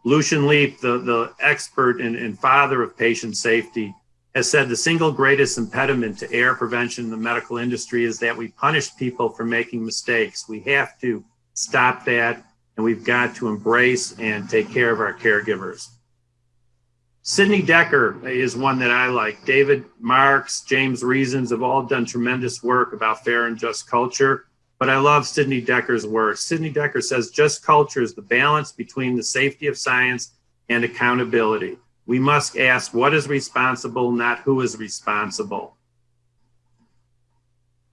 Lucian Leape, the, the expert and, and father of patient safety, has said the single greatest impediment to error prevention in the medical industry is that we punish people for making mistakes. We have to stop that and we've got to embrace and take care of our caregivers. Sidney Dekker is one that I like. David Marx, James Reasons have all done tremendous work about fair and just culture, but I love Sidney Dekker's work. Sidney Dekker says just culture is the balance between the safety of science and accountability. We must ask what is responsible, not who is responsible.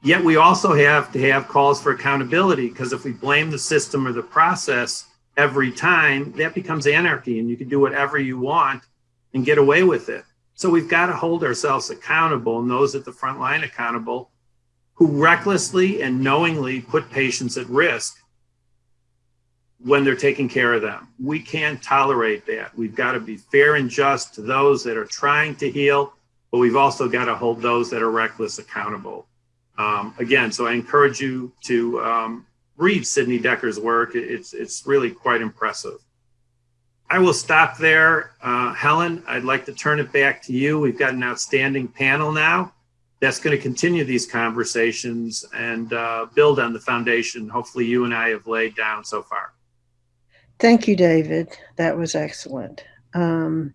Yet we also have to have calls for accountability because if we blame the system or the process every time, that becomes anarchy and you can do whatever you want and get away with it. So we've got to hold ourselves accountable and those at the front line accountable who recklessly and knowingly put patients at risk when they're taking care of them. We can't tolerate that. We've got to be fair and just to those that are trying to heal, but we've also got to hold those that are reckless accountable. Um, again, so I encourage you to um, read Sidney Dekker's work. It's, it's really quite impressive. I will stop there. Uh, Helen, I'd like to turn it back to you. We've got an outstanding panel now that's going to continue these conversations and uh, build on the foundation hopefully you and I have laid down so far. Thank you, David. That was excellent. Um,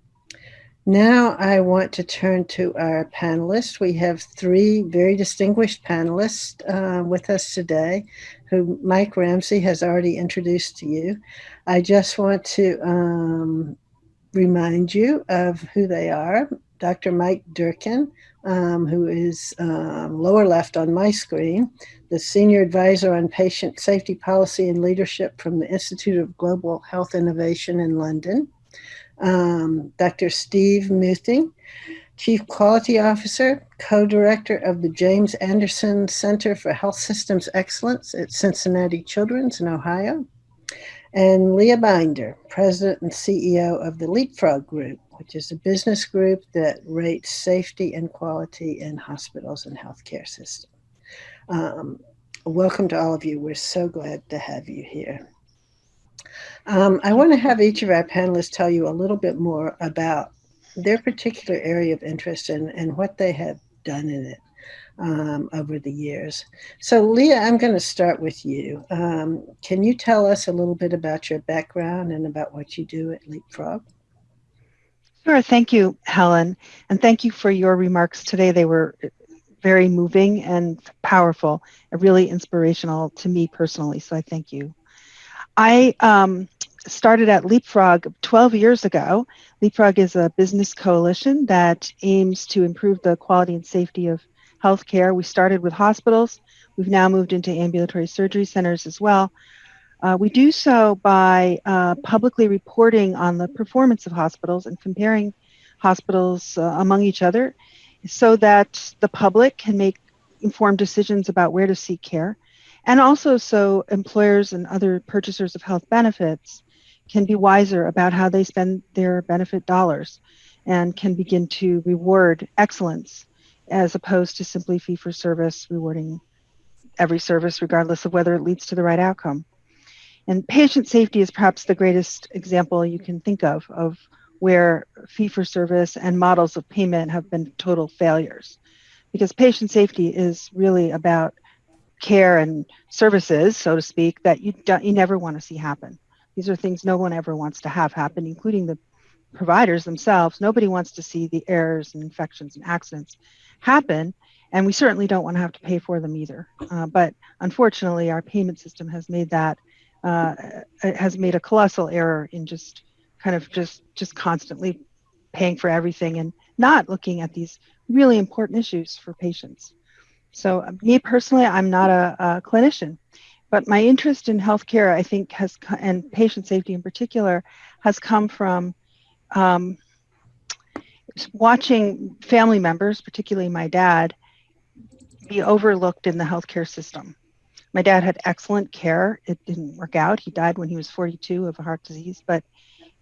now I want to turn to our panelists. We have three very distinguished panelists uh, with us today, who Mike Ramsay has already introduced to you. I just want to um, remind you of who they are. Dr. Mike Durkin, um, who is um, lower left on my screen, the Senior Advisor on Patient Safety Policy and Leadership from the Institute of Global Health Innovation in London um, Dr. Steve Muething, Chief Quality Officer, co-director of the James Anderson Center for Health Systems Excellence at Cincinnati Children's in Ohio, and Leah Binder, President and CEO of the Leapfrog Group, which is a business group that rates safety and quality in hospitals and healthcare systems. Um, welcome to all of you. We're so glad to have you here. Um, I want to have each of our panelists tell you a little bit more about their particular area of interest and, and what they have done in it um, over the years. So Leah, I'm going to start with you. Um, can you tell us a little bit about your background and about what you do at Leapfrog? Sure. Thank you, Helen. And thank you for your remarks today. They were very moving and powerful and really inspirational to me personally. So I thank you. I um, started at Leapfrog 12 years ago. Leapfrog is a business coalition that aims to improve the quality and safety of healthcare. We started with hospitals. We've now moved into ambulatory surgery centers as well. Uh, we do so by uh, publicly reporting on the performance of hospitals and comparing hospitals uh, among each other so that the public can make informed decisions about where to seek care and also so employers and other purchasers of health benefits can be wiser about how they spend their benefit dollars and can begin to reward excellence as opposed to simply fee for service rewarding every service regardless of whether it leads to the right outcome. And patient safety is perhaps the greatest example you can think of of where fee for service and models of payment have been total failures. Because patient safety is really about care and services, so to speak, that you don't, you never want to see happen. These are things no one ever wants to have happen, including the providers themselves. Nobody wants to see the errors and infections and accidents happen, and we certainly don't want to have to pay for them either. Uh, but unfortunately, our payment system has made that uh, has made a colossal error in just kind of just just constantly paying for everything and not looking at these really important issues for patients. So, me personally, I'm not a, a clinician, but my interest in healthcare, I think, has and patient safety in particular, has come from um, watching family members, particularly my dad, be overlooked in the healthcare system. My dad had excellent care. It didn't work out. He died when he was 42 of a heart disease, but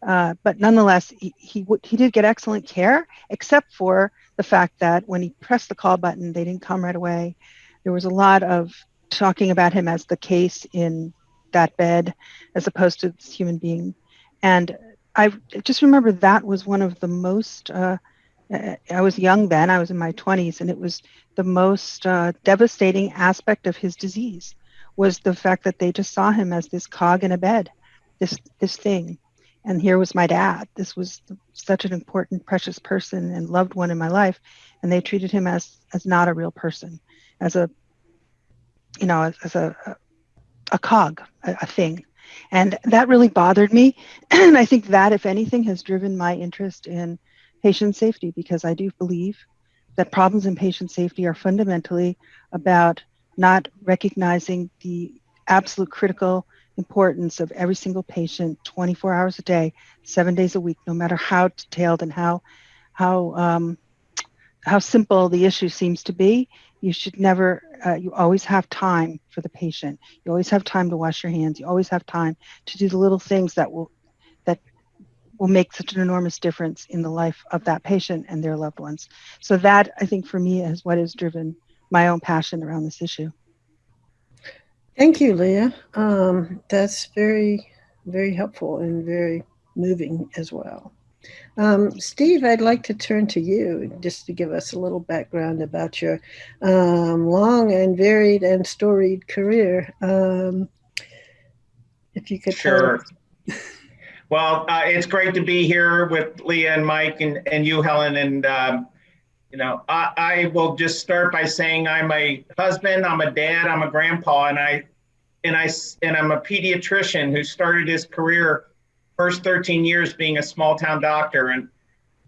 uh, but nonetheless, he, he, he did get excellent care, except for the fact that when he pressed the call button, they didn't come right away. There was a lot of talking about him as the case in that bed as opposed to this human being. And I just remember that was one of the most, uh, I was young then, I was in my 20s, and it was the most uh, devastating aspect of his disease was the fact that they just saw him as this cog in a bed, this, this thing and here was my dad. This was such an important precious person and loved one in my life. And they treated him as as not a real person as a you know as, as a a cog a, a thing. And that really bothered me. [clears throat] And i think that if anything has driven my interest in patient safety because I do believe that problems in patient safety are fundamentally about not recognizing the absolute critical importance of every single patient 24 hours a day, seven days a week, no matter how detailed and how how um, how simple the issue seems to be. You should never. Uh, you always have time for the patient. You always have time to wash your hands. You always have time to do the little things that will that will make such an enormous difference in the life of that patient and their loved ones. So that I think for me is what has driven my own passion around this issue. Thank you, Leah. Um, that's very, very helpful and very moving as well. Um, Steve, I'd like to turn to you just to give us a little background about your um, long and varied and storied career. Um, if you could sure. Well, uh, it's great to be here with Leah and Mike and, and you, Helen. And, um, you know, I, I will just start by saying I'm a husband, I'm a dad, I'm a grandpa, and I, and I, and I'm a pediatrician who started his career first 13 years being a small town doctor. And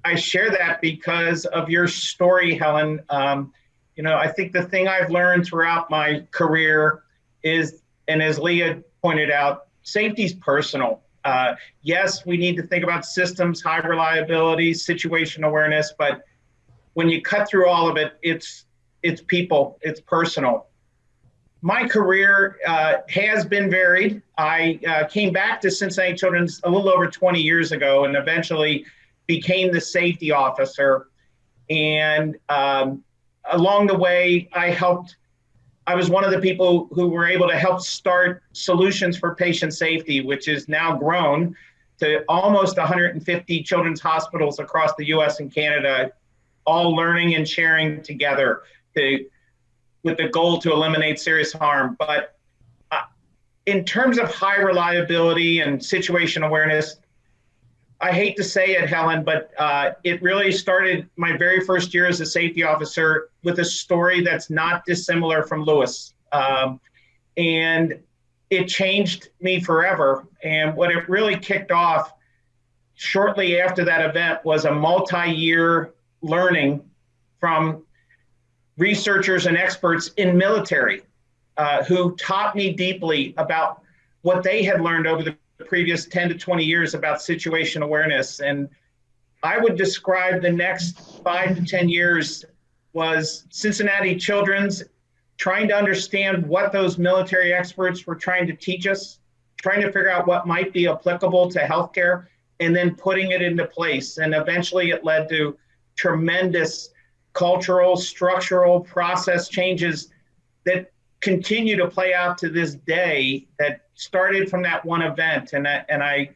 I share that because of your story, Helen. Um, you know, I think the thing I've learned throughout my career is, and as Leah pointed out, safety is personal. Uh, yes, we need to think about systems, high reliability, situation awareness, but when you cut through all of it, it's it's people, it's personal. My career uh, has been varied. I uh, came back to Cincinnati Children's a little over 20 years ago, and eventually became the safety officer. And um, along the way, I helped I was one of the people who were able to help start Solutions for Patient Safety, which is now grown to almost 150 children's hospitals across the US and Canada, all learning and sharing together to, with the goal to eliminate serious harm. But uh, in terms of high reliability and situation awareness, I hate to say it, Helen, but uh, it really started my very first year as a safety officer with a story that's not dissimilar from Lewis. Um, and it changed me forever. And what it really kicked off shortly after that event was a multi year learning from researchers and experts in military uh, who taught me deeply about what they had learned over the previous 10 to 20 years about situation awareness. And I would describe the next five to 10 years was Cincinnati Children's trying to understand what those military experts were trying to teach us, trying to figure out what might be applicable to healthcare, and then putting it into place. And eventually it led to tremendous cultural, structural process changes that continue to play out to this day that started from that one event. And I, and I,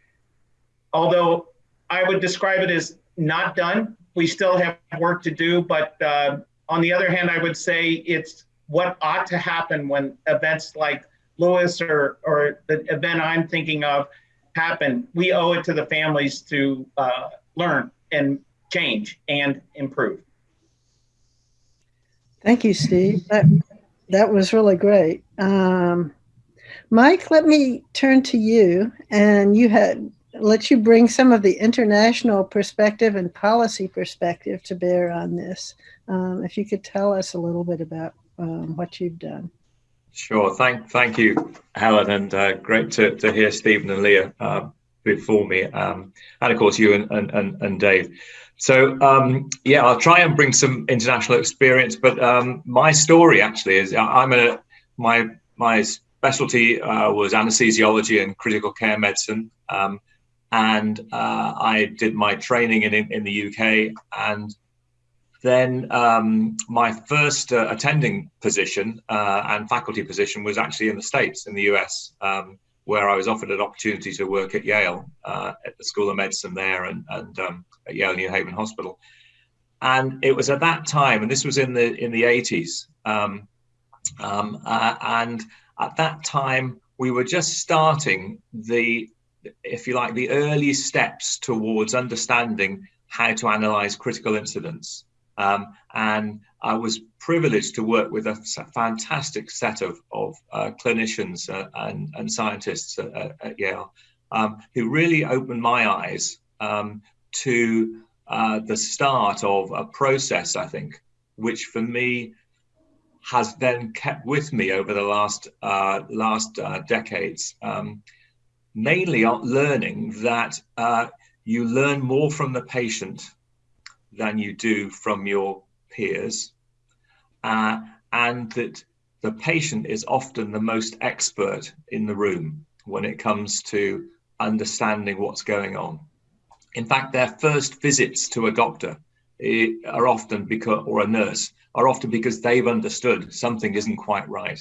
although I would describe it as not done, we still have work to do. But uh, on the other hand, I would say it's what ought to happen when events like Lewis or, or the event I'm thinking of happen. We owe it to the families to uh, learn and change and improve. Thank you, Steve. That, that was really great. Um, Mike, let me turn to you, and you had let you bring some of the international perspective and policy perspective to bear on this. Um, if you could tell us a little bit about um, what you've done. Sure. Thank, thank you, Helen, and uh, great to, to hear Stephen and Leah uh, before me, um, and of course you and, and, and Dave. So um, yeah, I'll try and bring some international experience, but um, my story actually is I'm a my my specialty uh, was anesthesiology and critical care medicine, um, and uh, I did my training in in the UK, and then um, my first uh, attending position uh, and faculty position was actually in the States, in the US. Um, where I was offered an opportunity to work at Yale uh, at the School of Medicine there and, and um, at Yale New Haven Hospital. And it was at that time, and this was in the in the 80s, um, um, uh, and at that time we were just starting the, if you like, the early steps towards understanding how to analyze critical incidents. Um, and I was privileged to work with a fantastic set of, of uh, clinicians uh, and, and, scientists at, at Yale um, who really opened my eyes um, to uh, the start of a process, I think, which for me has then kept with me over the last uh, last uh, decades. Um, mainly learning that uh, you learn more from the patient than you do from your peers, uh, and that the patient is often the most expert in the room when it comes to understanding what's going on. In fact, their first visits to a doctor eh, are often because, or a nurse, are often because they've understood something isn't quite right.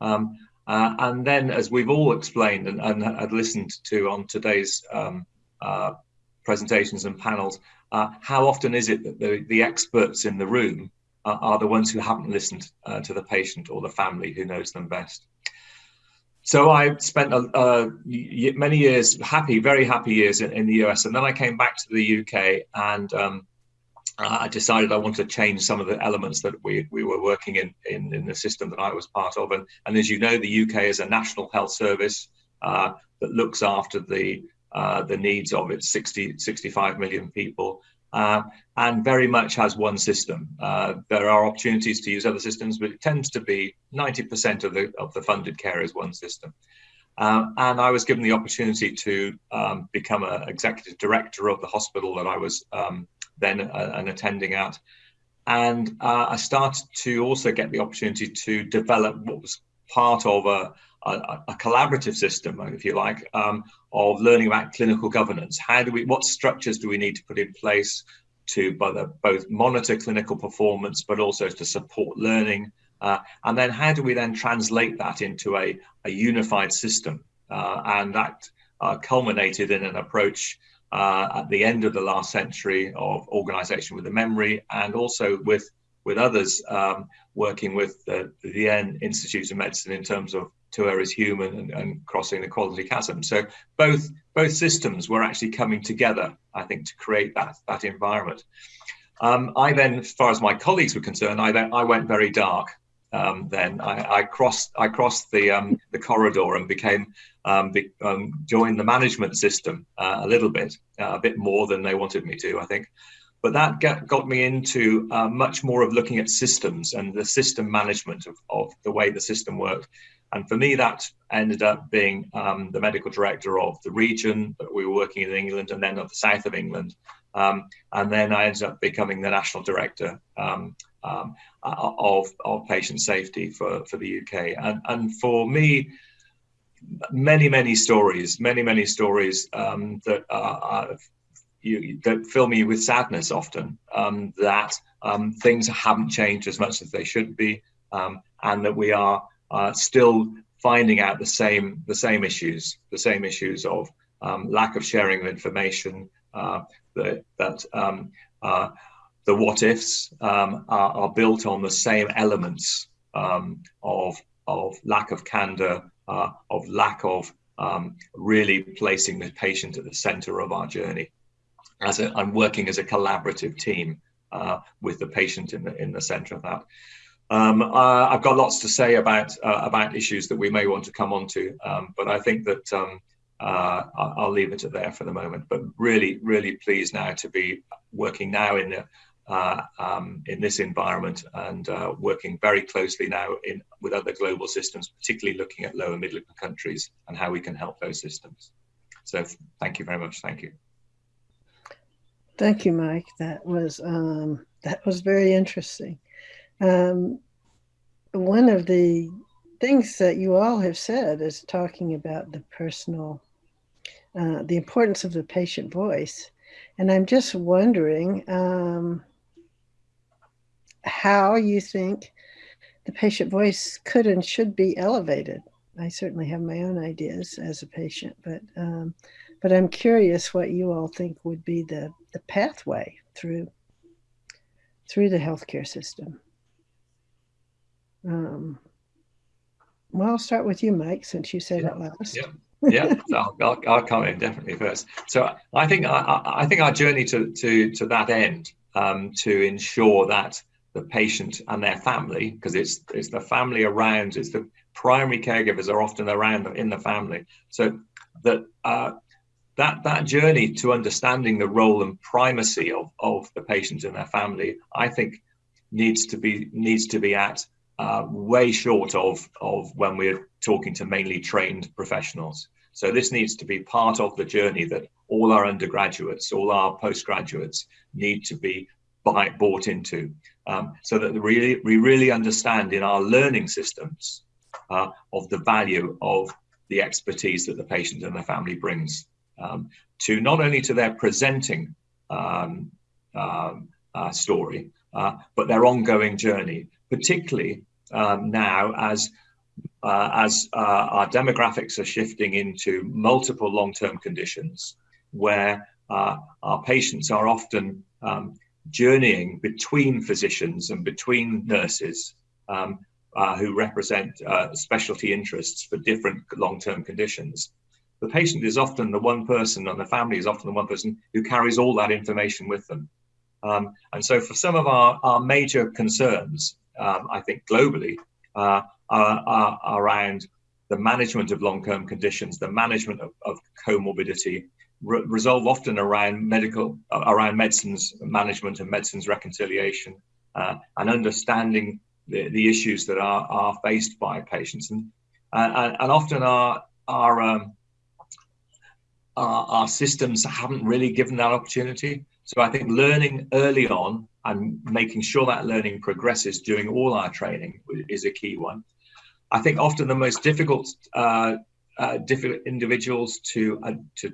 Um, uh, and then, as we've all explained and, and had listened to on today's um, uh, presentations and panels, uh, how often is it that the, the experts in the room are, are the ones who haven't listened uh, to the patient or the family who knows them best? So I spent uh, many years, happy, very happy years in, in, the US, and then I came back to the UK and um, I decided I wanted to change some of the elements that we, we were working in, in, in the system that I was part of. And, and as you know, the UK is a national health service uh, that looks after the uh, the needs of its 60, 65 million people, uh, and very much has one system. Uh, there are opportunities to use other systems, but it tends to be 90% of the of the funded care is one system. Uh, and I was given the opportunity to um, become an executive director of the hospital that I was um, then uh, an attending at. And uh, I started to also get the opportunity to develop what was part of a, a, a collaborative system, if you like, um, of learning about clinical governance. How do we, what structures do we need to put in place to both monitor clinical performance, but also to support learning? Uh, and then how do we then translate that into a, a unified system? Uh, and that uh, culminated in an approach uh, at the end of the last century of organization with a memory and also with with others um, working with the, the Vienna Institute of Medicine in terms of To Err Is Human and, and, crossing the quality chasm. So both both systems were actually coming together, I think, to create that that environment. Um, I then, as far as my colleagues were concerned, I then I went very dark um, then I, I, crossed I crossed the um, the corridor and became um, be, um, joined the management system uh, a little bit uh, a bit more than they wanted me to I think but that got, got me into uh, much more of looking at systems and the system management of, of the way the system worked and for me that ended up being um, the medical director of the region that we were working in England and then of the south of England um, and then I ended up becoming the national director um, um, of, of patient safety for, for the UK. And, and for me, many, many stories, many, many stories um, that are, you, that fill me with sadness often um, that um, things haven't changed as much as they should be, um, and that we are uh, still finding out the same the same issues, the same issues of um, lack of sharing of information, uh, that, that um, uh, the what ifs um, are, are, built on the same elements of, of lack of candor, uh, of lack of um, really placing the patient at the center of our journey. As a, I'm working as a collaborative team uh, with the patient in the in the center of that. Um, uh, I've got lots to say about uh, about issues that we may want to come on to, um, but I think that um, uh, I'll leave it at there for the moment. But really, really pleased now to be working now in the uh, um, in this environment and working very closely now in with other global systems, particularly looking at lower middle income countries and how we can help those systems. So thank you very much. Thank you. Thank you, Mike. That was um, that was very interesting. Um, one of the things that you all have said is talking about the personal, uh, the importance of the patient voice. And I'm just wondering, um, how you think the patient voice could and should be elevated. I certainly have my own ideas as a patient, but um, but I'm curious what you all think would be the the pathway through through the healthcare system. Um, well, I'll start with you, Mike, since you said yeah. it last. Yeah. yeah, I'll, I'll, I'll, come in definitely first. So I think I, I think our journey to to to that end um, to ensure that the patient and their family, because it's it's the family around, it's the primary caregivers are often around in the family. So that uh, that that journey to understanding the role and primacy of, of the patient and their family, I think, needs to be needs to be at uh, way short of of when we're talking to mainly trained professionals. So this needs to be part of the journey that all our undergraduates, all our postgraduates need to be buy, bought into, um, so that really we really understand in our learning systems uh, of the value of the expertise that the patient and the family brings um, to not only to their presenting um, um, uh, story, uh, but their ongoing journey, particularly um, now as uh, as uh, our demographics are shifting into multiple long-term conditions, where uh, our patients are often um, journeying between physicians and between nurses um, uh, who represent specialty interests for different long-term conditions the patient is often the one person and the family is often the one person who carries all that information with them. Um, and so for some of our, our major concerns, um, I think globally, uh, are, are, around the management of long-term conditions, the management of, of comorbidity, re- resolve often around medical, uh, around medicines management and medicines reconciliation, uh, and understanding the, the issues that are, are faced by patients. And, and, and often our, our um, our, our systems haven't really given that opportunity. So I think learning early on and making sure that learning progresses during all our training is a key one. I think often the most difficult uh, uh, individuals to uh, to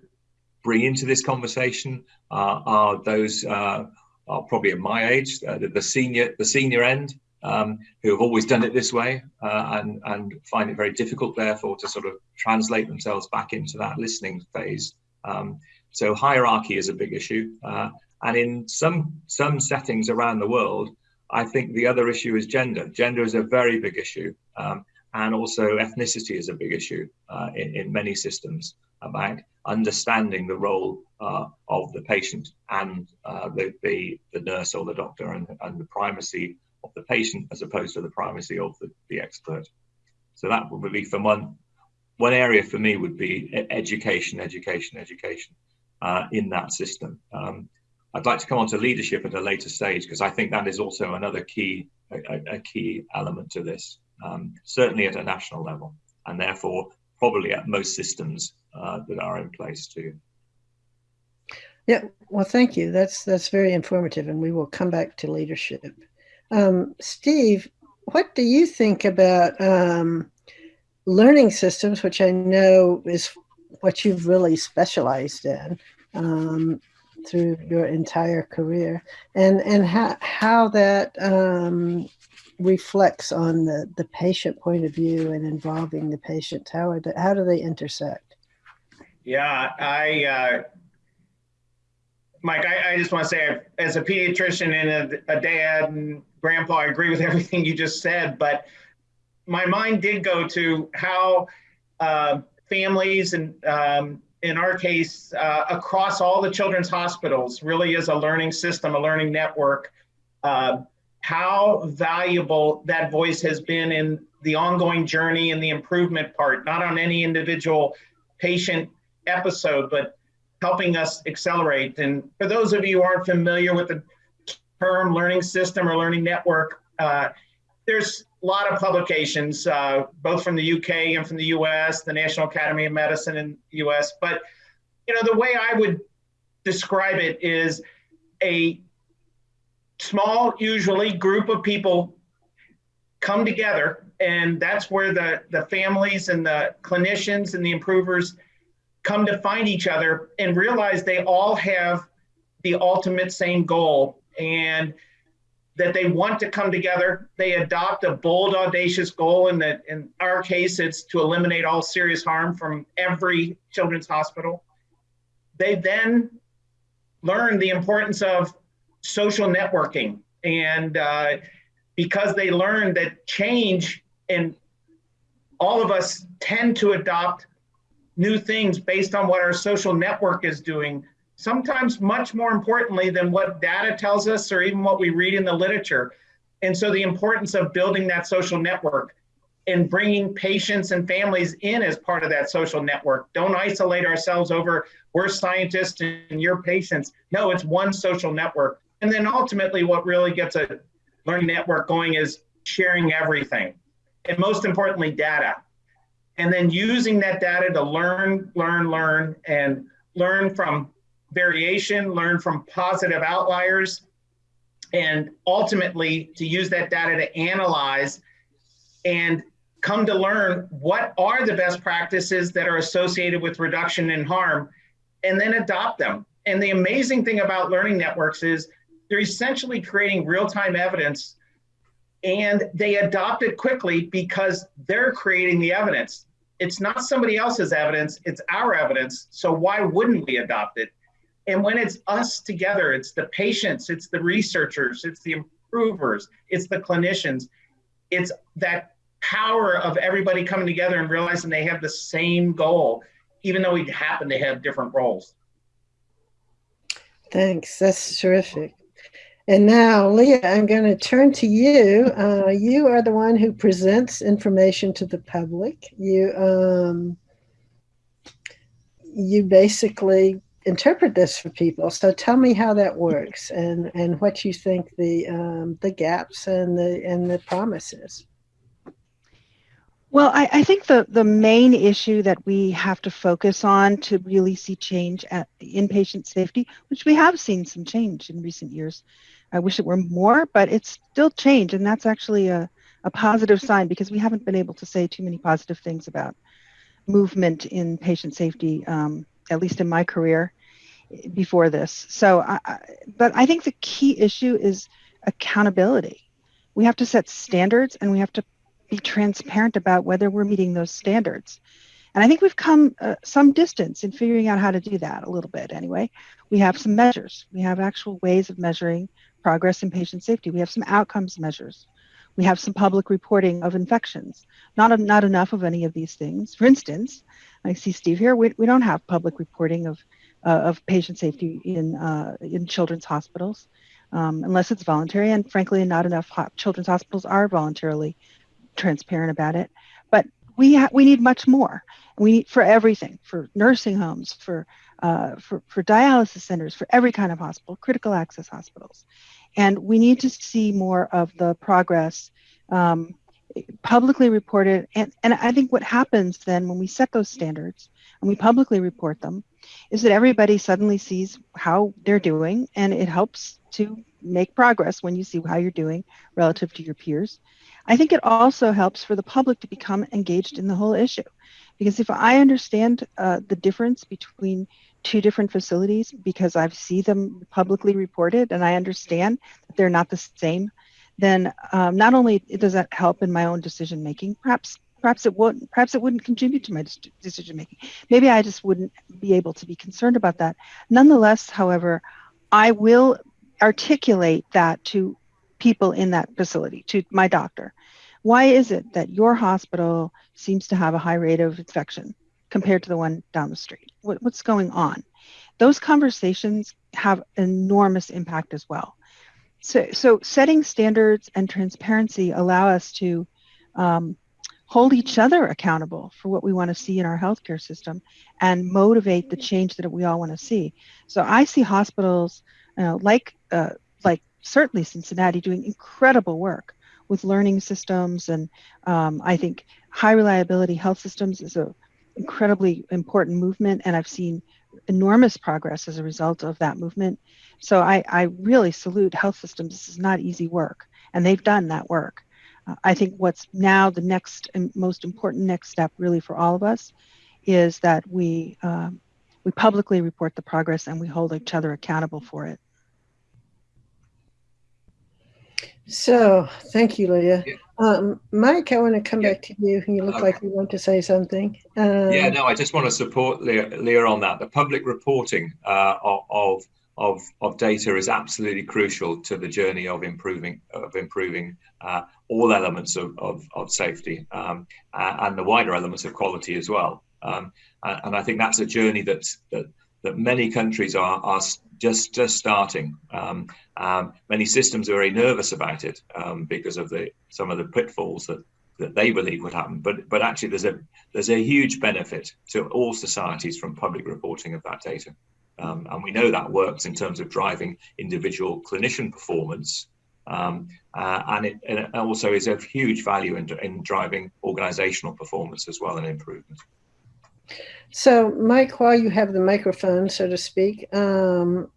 bring into this conversation are those uh, are probably at my age, uh, the, the, senior the senior end, um, who have always done it this way uh, and and find it very difficult, therefore, to sort of translate themselves back into that listening phase. Um, so hierarchy is a big issue, uh, and in some some settings around the world, I think the other issue is gender. Gender is a very big issue, um, and also ethnicity is a big issue uh, in, in many systems about understanding the role uh, of the patient and uh, the, the, the nurse or the doctor and, and the primacy the patient as opposed to the primacy of the, the expert. So that would be for one one area for me would be education, education, education uh, in that system. Um, I'd like to come on to leadership at a later stage because I think that is also another key a, a key element to this, um, certainly at a national level, and therefore probably at most systems uh, that are in place too. Yeah, well, thank you. That's that's very informative, and we will come back to leadership. Um, Steve, what do you think about um, learning systems, which I know is what you've really specialized in um, through your entire career, and and how how that um, reflects on the the patient point of view and involving the patient. How are the, how do they intersect? Yeah, I. Uh, Mike, I, I just want to say, as a pediatrician and a, a dad and grandpa, I agree with [laughs] everything you just said. But my mind did go to how uh, families and um, in our case uh, across all the children's hospitals really is a learning system a learning network uh, how valuable that voice has been in the ongoing journey and the improvement part not on any individual patient episode but helping us accelerate and for those of you who aren't familiar with the term learning system or learning network uh, there's a lot of publications, uh, both from the UK and from the US, the National Academy of Medicine in the US. But you know, the way I would describe it is a small, usually group of people come together, and that's where the the families and the clinicians and the improvers come to find each other and realize they all have the ultimate same goal and that they want to come together. They adopt a bold, audacious goal. And that, in our case, it's to eliminate all serious harm from every children's hospital. They then learn the importance of social networking, and uh, because they learn that change and all of us tend to adopt new things based on what our social network is doing sometimes much more importantly than what data tells us or even what we read in the literature. And so the importance of building that social network. and bringing patients and families in as part of that social network. Don't isolate ourselves over we're scientists and you're patients. No, it's one social network. And then ultimately, what really gets a learning network going is sharing everything. And most importantly, data. And then using that data to learn, learn, learn, and learn from variation, learn from positive outliers, and ultimately to use that data to analyze and come to learn what are the best practices that are associated with reduction in harm and then adopt them. And the amazing thing about learning networks is they're essentially creating real time evidence and they adopt it quickly because they're creating the evidence. It's not somebody else's evidence, it's our evidence. So why wouldn't we adopt it? And when it's us together, it's the patients, it's the researchers, it's the improvers, it's the clinicians, it's that power of everybody coming together and realizing they have the same goal, even though we happen to have different roles. Thanks. That's terrific. And now, Leah, I'm going to turn to you. Uh, you are the one who presents information to the public. You um, you basically interpret this for people. So tell me how that works and and what you think the um, the gaps and the and the promises. Well, I, I, think the, the main issue that we have to focus on to really see change at the inpatient safety, which we have seen some change in recent years. I wish it were more, but it's still change. And that's actually a, a positive sign because we haven't been able to say too many positive things about movement in patient safety, um, at least in my career before this. So, I, but I think the key issue is accountability. We have to set standards and we have to be transparent about whether we're meeting those standards. And I think we've come uh, some distance in figuring out how to do that a little bit anyway. We have some measures, we have actual ways of measuring progress in patient safety, we have some outcomes measures. We have some public reporting of infections. Not, not enough of any of these things. For instance, I see Steve here, we, we don't have public reporting of, uh, of patient safety in, uh, in children's hospitals. Um, unless it's voluntary, and frankly, not enough ho- children's hospitals are voluntarily transparent about it. But we ha- we need much more. We need for everything, for nursing homes, for uh, for for dialysis centers, for every kind of hospital, critical access hospitals, and we need to see more of the progress um, publicly reported. And and I think what happens then when we set those standards and we publicly report them is that everybody suddenly sees how they're doing, and it helps to make progress when you see how you're doing relative to your peers. I think it also helps for the public to become engaged in the whole issue. Because if I understand uh, the difference between two different facilities, because I see them publicly reported and I understand that they're not the same, then um, not only does that help in my own decision making, perhaps perhaps it wouldn't perhaps it wouldn't contribute to my decision making. Maybe I just wouldn't be able to be concerned about that. Nonetheless, however, I will articulate that to people in that facility, to my doctor. Why is it that your hospital seems to have a high rate of infection compared to the one down the street? What, what's going on? Those conversations have enormous impact as well. So, so setting standards and transparency allow us to um, hold each other accountable for what we want to see in our healthcare system and motivate the change that we all want to see. So I see hospitals uh, like uh, like certainly Cincinnati doing incredible work with learning systems. And um, I think high reliability health systems is a incredibly important movement. And I've seen enormous progress as a result of that movement. So I, I really salute health systems. This is not easy work, and they've done that work. Uh, I think what's now the next and most important next step, really, for all of us, is that we um, we publicly report the progress and we hold each other accountable for it. So, thank you, Leah. Yeah. Um, Mike, I want to come yeah. back to you. You look okay. like you want to say something. Um, yeah, no, I just want to support Leah, Leah on that. The public reporting uh, of of of data is absolutely crucial to the journey of improving of improving uh, all elements of of, of safety um, and the wider elements of quality as well. Um, and I think that's a journey that that that many countries are are just just starting. Um, um, many systems are very nervous about it um, because of the some of the pitfalls that that they believe would happen. But but actually, there's a there's a huge benefit to all societies from public reporting of that data, um, and we know that works in terms of driving individual clinician performance. Um, uh, and, it, and, it, also is of huge value in, in driving organizational performance as well and improvement. So, Mike, while you have the microphone, so to speak, um,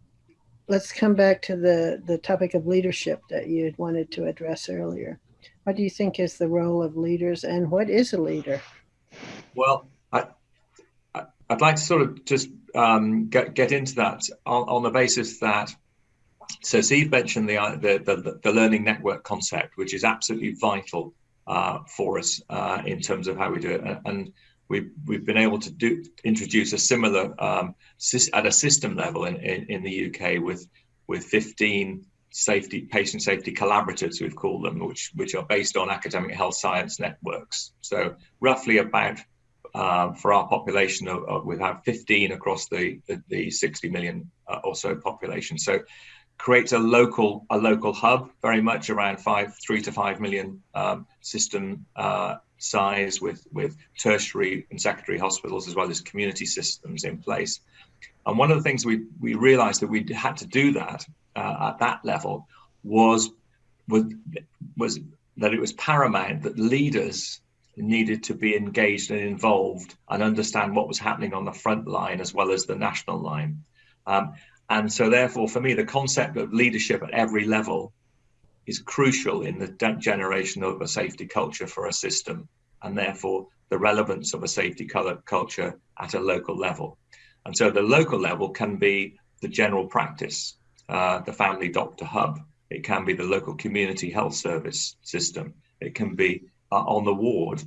let's come back to the, the topic of leadership that you wanted to address earlier. What do you think is the role of leaders and what is a leader? Well, I, I'd like to sort of just um, get, get into that on, on the basis that so Steve mentioned the, the, the, the, learning network concept, which is absolutely vital uh, for us uh, in terms of how we do it. And we've, we've been able to do introduce a similar um, at a system level in, in, in, the UK with, with 15 safety patient safety collaboratives we've called them which which are based on academic health science networks. So roughly about uh, for our population of, of, we have 15 across the the, the 60 million uh, or so population. So creates a local a local hub very much around five three to five million um, system uh, size with with tertiary and secondary hospitals as well as community systems in place and one of the things we we realized that we had to do that uh, at that level was was was that it was paramount that leaders needed to be engaged and involved and understand what was happening on the front line as well as the national line. Um, and so, therefore, for me, the concept of leadership at every level is crucial in the generation of a safety culture for a system, and therefore the relevance of a safety culture at a local level. And so the local level can be the general practice, uh, the family doctor hub. It can be the local community health service system. It can be uh, on the ward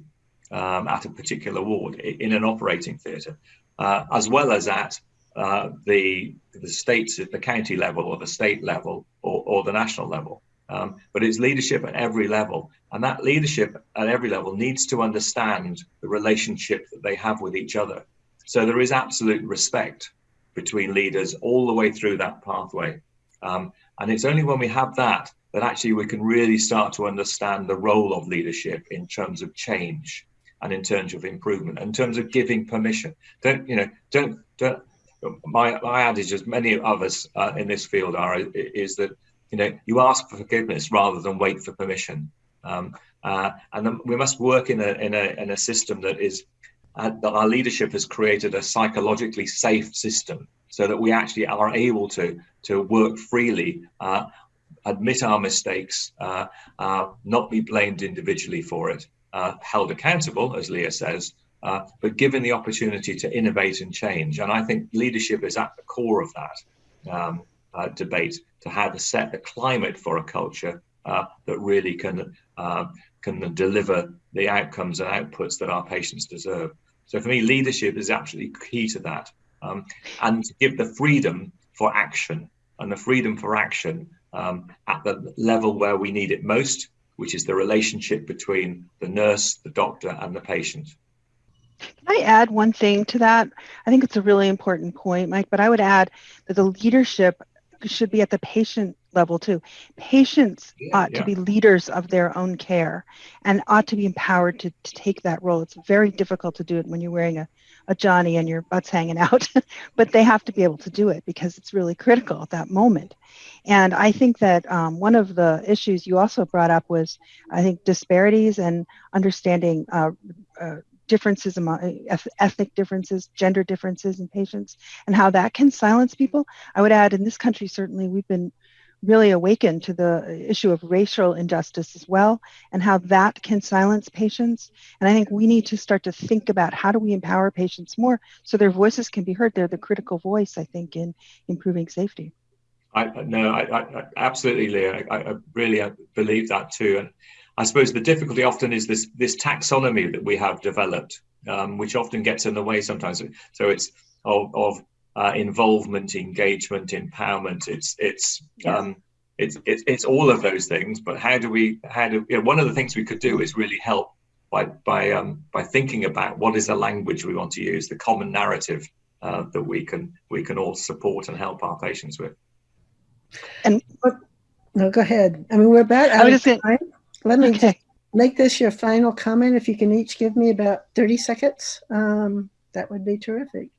um, at a particular ward in an operating theatre, uh, as well as at uh, the the states at the county level or the state level or, or the national level. Um, but it's leadership at every level, and that leadership at every level needs to understand the relationship that they have with each other so there is absolute respect between leaders all the way through that pathway. Um, and it's only when we have that that actually we can really start to understand the role of leadership in terms of change and in terms of improvement, in terms of giving permission. Don't, you know, don't, don't, my, my adage, as many of us uh, in this field are, is that, you know, you ask for forgiveness rather than wait for permission. Um, uh, and we must work in a, in a, in a system that is uh, that our leadership has created a psychologically safe system so that we actually are able to to work freely, uh, admit our mistakes, uh, uh not be blamed individually for it, uh, held accountable, as Leah says, but given the opportunity to innovate and change. And I think leadership is at the core of that um, debate to how to set the climate for a culture that really can can deliver the outcomes and outputs that our patients deserve. So for me, leadership is absolutely key to that. Um, and to give the freedom for action and the freedom for action um, at the level where we need it most, which is the relationship between the nurse, the doctor, and the patient. Can I add one thing to that? I think it's a really important point, Mike, but I would add that the leadership should be at the patient level too. Patients yeah, ought yeah. to be leaders of their own care and ought to be empowered to, to take that role. It's very difficult to do it when you're wearing a, a Johnny and your butt's hanging out, [laughs] but they have to be able to do it because it's really critical at that moment. And I think that um, one of the issues you also brought up was, I think, disparities and understanding uh, uh, differences among eh, ethnic differences, gender differences in patients, and how that can silence people. I would add, in this country, certainly we've been really awakened to the eh, issue of racial injustice as well, and how that can silence patients. And I think we need to start to think about how do we empower patients more so their voices can be heard. They're the critical voice, I think, in improving safety. I no, I, I absolutely, Leah. I, I really uh, believe that too, and I suppose the difficulty often is this this taxonomy that we have developed, um, which often gets in the way sometimes. So it's of, of uh, involvement, engagement, empowerment. It's it's yeah. um, it's, it's it's all of those things. But how do we how do you know, one of the things we could do is really help by by um, by thinking about what is the language we want to use, the common narrative uh, that we can we can all support and help our patients with. And no, go ahead. I mean, we're about. I was just saying, let me okay. make this your final comment. If you can each give me about 30 seconds, um, that would be terrific.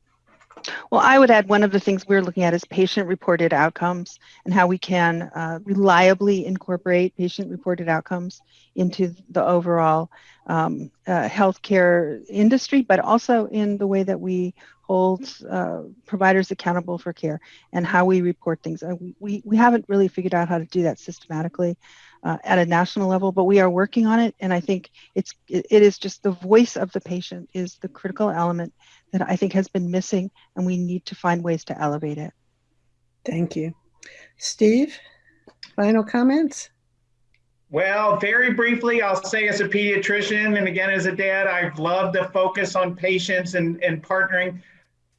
Well, I would add one of the things we're looking at is patient reported outcomes and how we can uh, reliably incorporate patient reported outcomes into the overall um, uh, healthcare industry, but also in the way that we hold uh, providers accountable for care and how we report things. Uh, we, we haven't really figured out how to do that systematically uh, at a national level, but we are working on it. And I think it's it, it is just the voice of the patient is the critical element that I think has been missing, and we need to find ways to elevate it. Thank you. Steve, final comments? Well, very briefly, I'll say as a pediatrician and again as a dad, I've loved the focus on patients and, and partnering.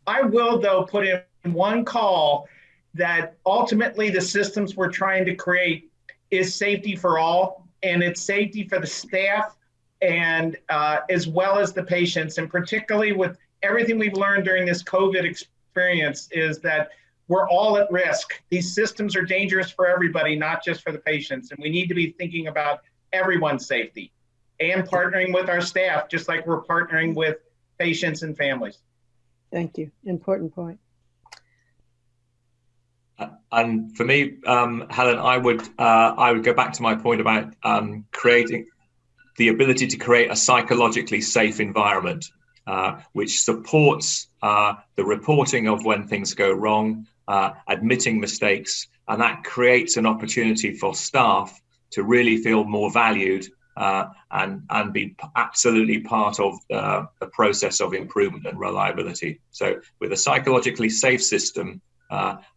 I will, though, put in one call that ultimately the systems we're trying to create is safety for all, and it's safety for the staff and uh, as well as the patients, and particularly with everything we've learned during this COVID experience is that we're all at risk. These systems are dangerous for everybody, not just for the patients. And we need to be thinking about everyone's safety and partnering with our staff, just like we're partnering with patients and families. Thank you. Important point. And for me, um, Helen, I would uh, I would go back to my point about um, creating the ability to create a psychologically safe environment uh, which supports uh, the reporting of when things go wrong, uh, admitting mistakes, and that creates an opportunity for staff to really feel more valued uh, and and be absolutely part of uh, the process of improvement and reliability. So, with a psychologically safe system,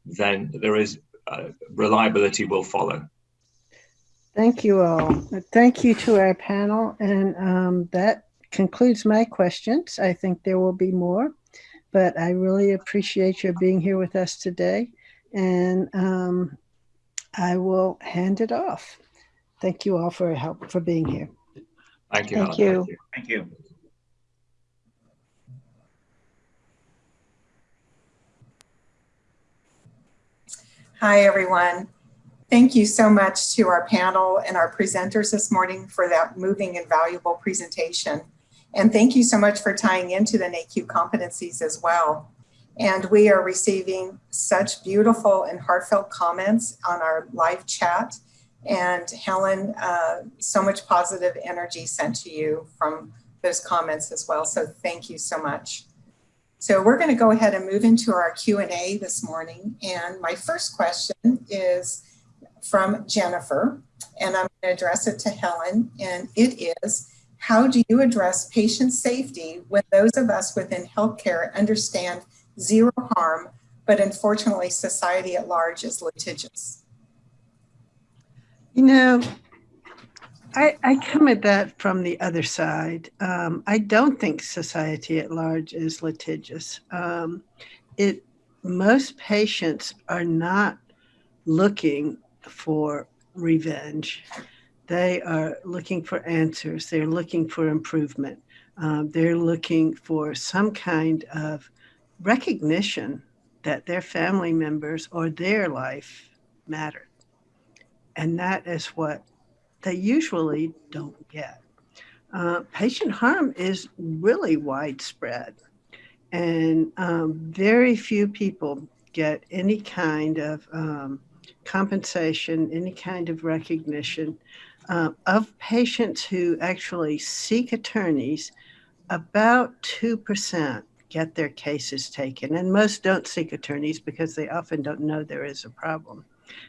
then there is reliability will follow. Thank you all. Thank you to our panel, and um, that concludes my questions. I think there will be more, but I really appreciate your being here with us today. And um, I will hand it off. Thank you all for help for being here. Thank you. Thank you. Thank you. Hi, everyone. Thank you so much to our panel and our presenters this morning for that moving and valuable presentation. And thank you so much for tying into the NAHQ competencies as well. And we are receiving such beautiful and heartfelt comments on our live chat. And Helen, uh, so much positive energy sent to you from those comments as well. So thank you so much. So we're going to go ahead and move into our Q&A this morning. And my first question is from Jennifer, and I'm going to address it to Helen. And it is, how do you address patient safety when those of us within healthcare understand zero harm, but unfortunately society at large is litigious? You know, I, I come at that from the other side. Um, I don't think society at large is litigious. Um, it most patients are not looking for revenge. They are looking for answers. They're looking for improvement. Um, they're looking for some kind of recognition that their family members or their life mattered. And that is what they usually don't get. Uh, patient harm is really widespread, and um, very few people get any kind of um, compensation, any kind of recognition uh, of patients who actually seek attorneys, about 2% get their cases taken. And most don't seek attorneys because they often don't know there is a problem.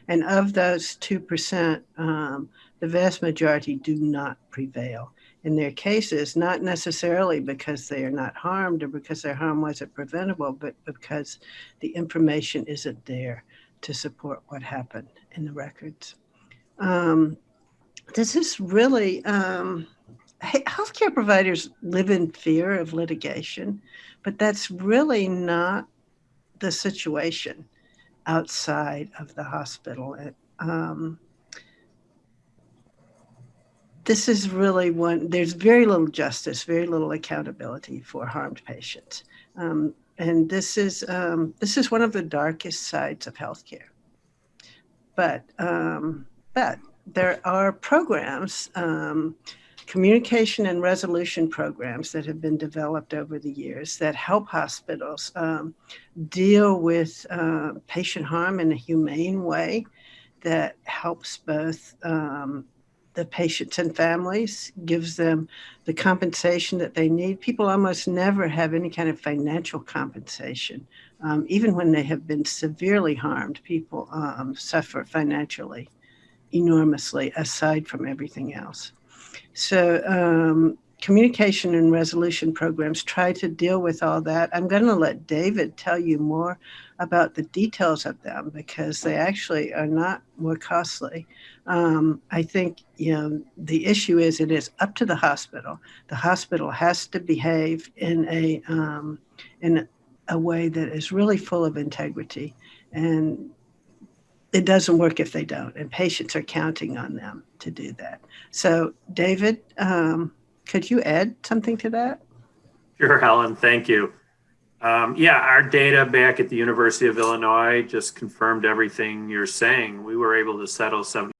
And of those 2%, um, the vast majority do not prevail in their cases, not necessarily because they are not harmed or because their harm wasn't preventable, but because the information isn't there to support what happened in the records. Um, this is really um, healthcare providers live in fear of litigation, but that's really not the situation outside of the hospital. Um, this is really one, there's very little justice, very little accountability for harmed patients. Um, and this is, um, this is one of the darkest sides of healthcare. But, um, but there are programs um, communication and resolution programs that have been developed over the years that help hospitals um, deal with uh, patient harm in a humane way that helps both um, the patients and families, gives them the compensation that they need. People almost never have any kind of financial compensation. Um, even when they have been severely harmed, people um, suffer financially enormously aside from everything else. So, um, communication and resolution programs try to deal with all that. I'm going to let David tell you more about the details of them because they actually are not more costly. Um, I think you know the issue is it is up to the hospital. The hospital has to behave in a um, in a way that is really full of integrity, and it doesn't work if they don't. And patients are counting on them to do that. So, David, um, could you add something to that? Sure, Helen. Thank you. Um, yeah, our data back at the University of Illinois just confirmed everything you're saying. We were able to settle 70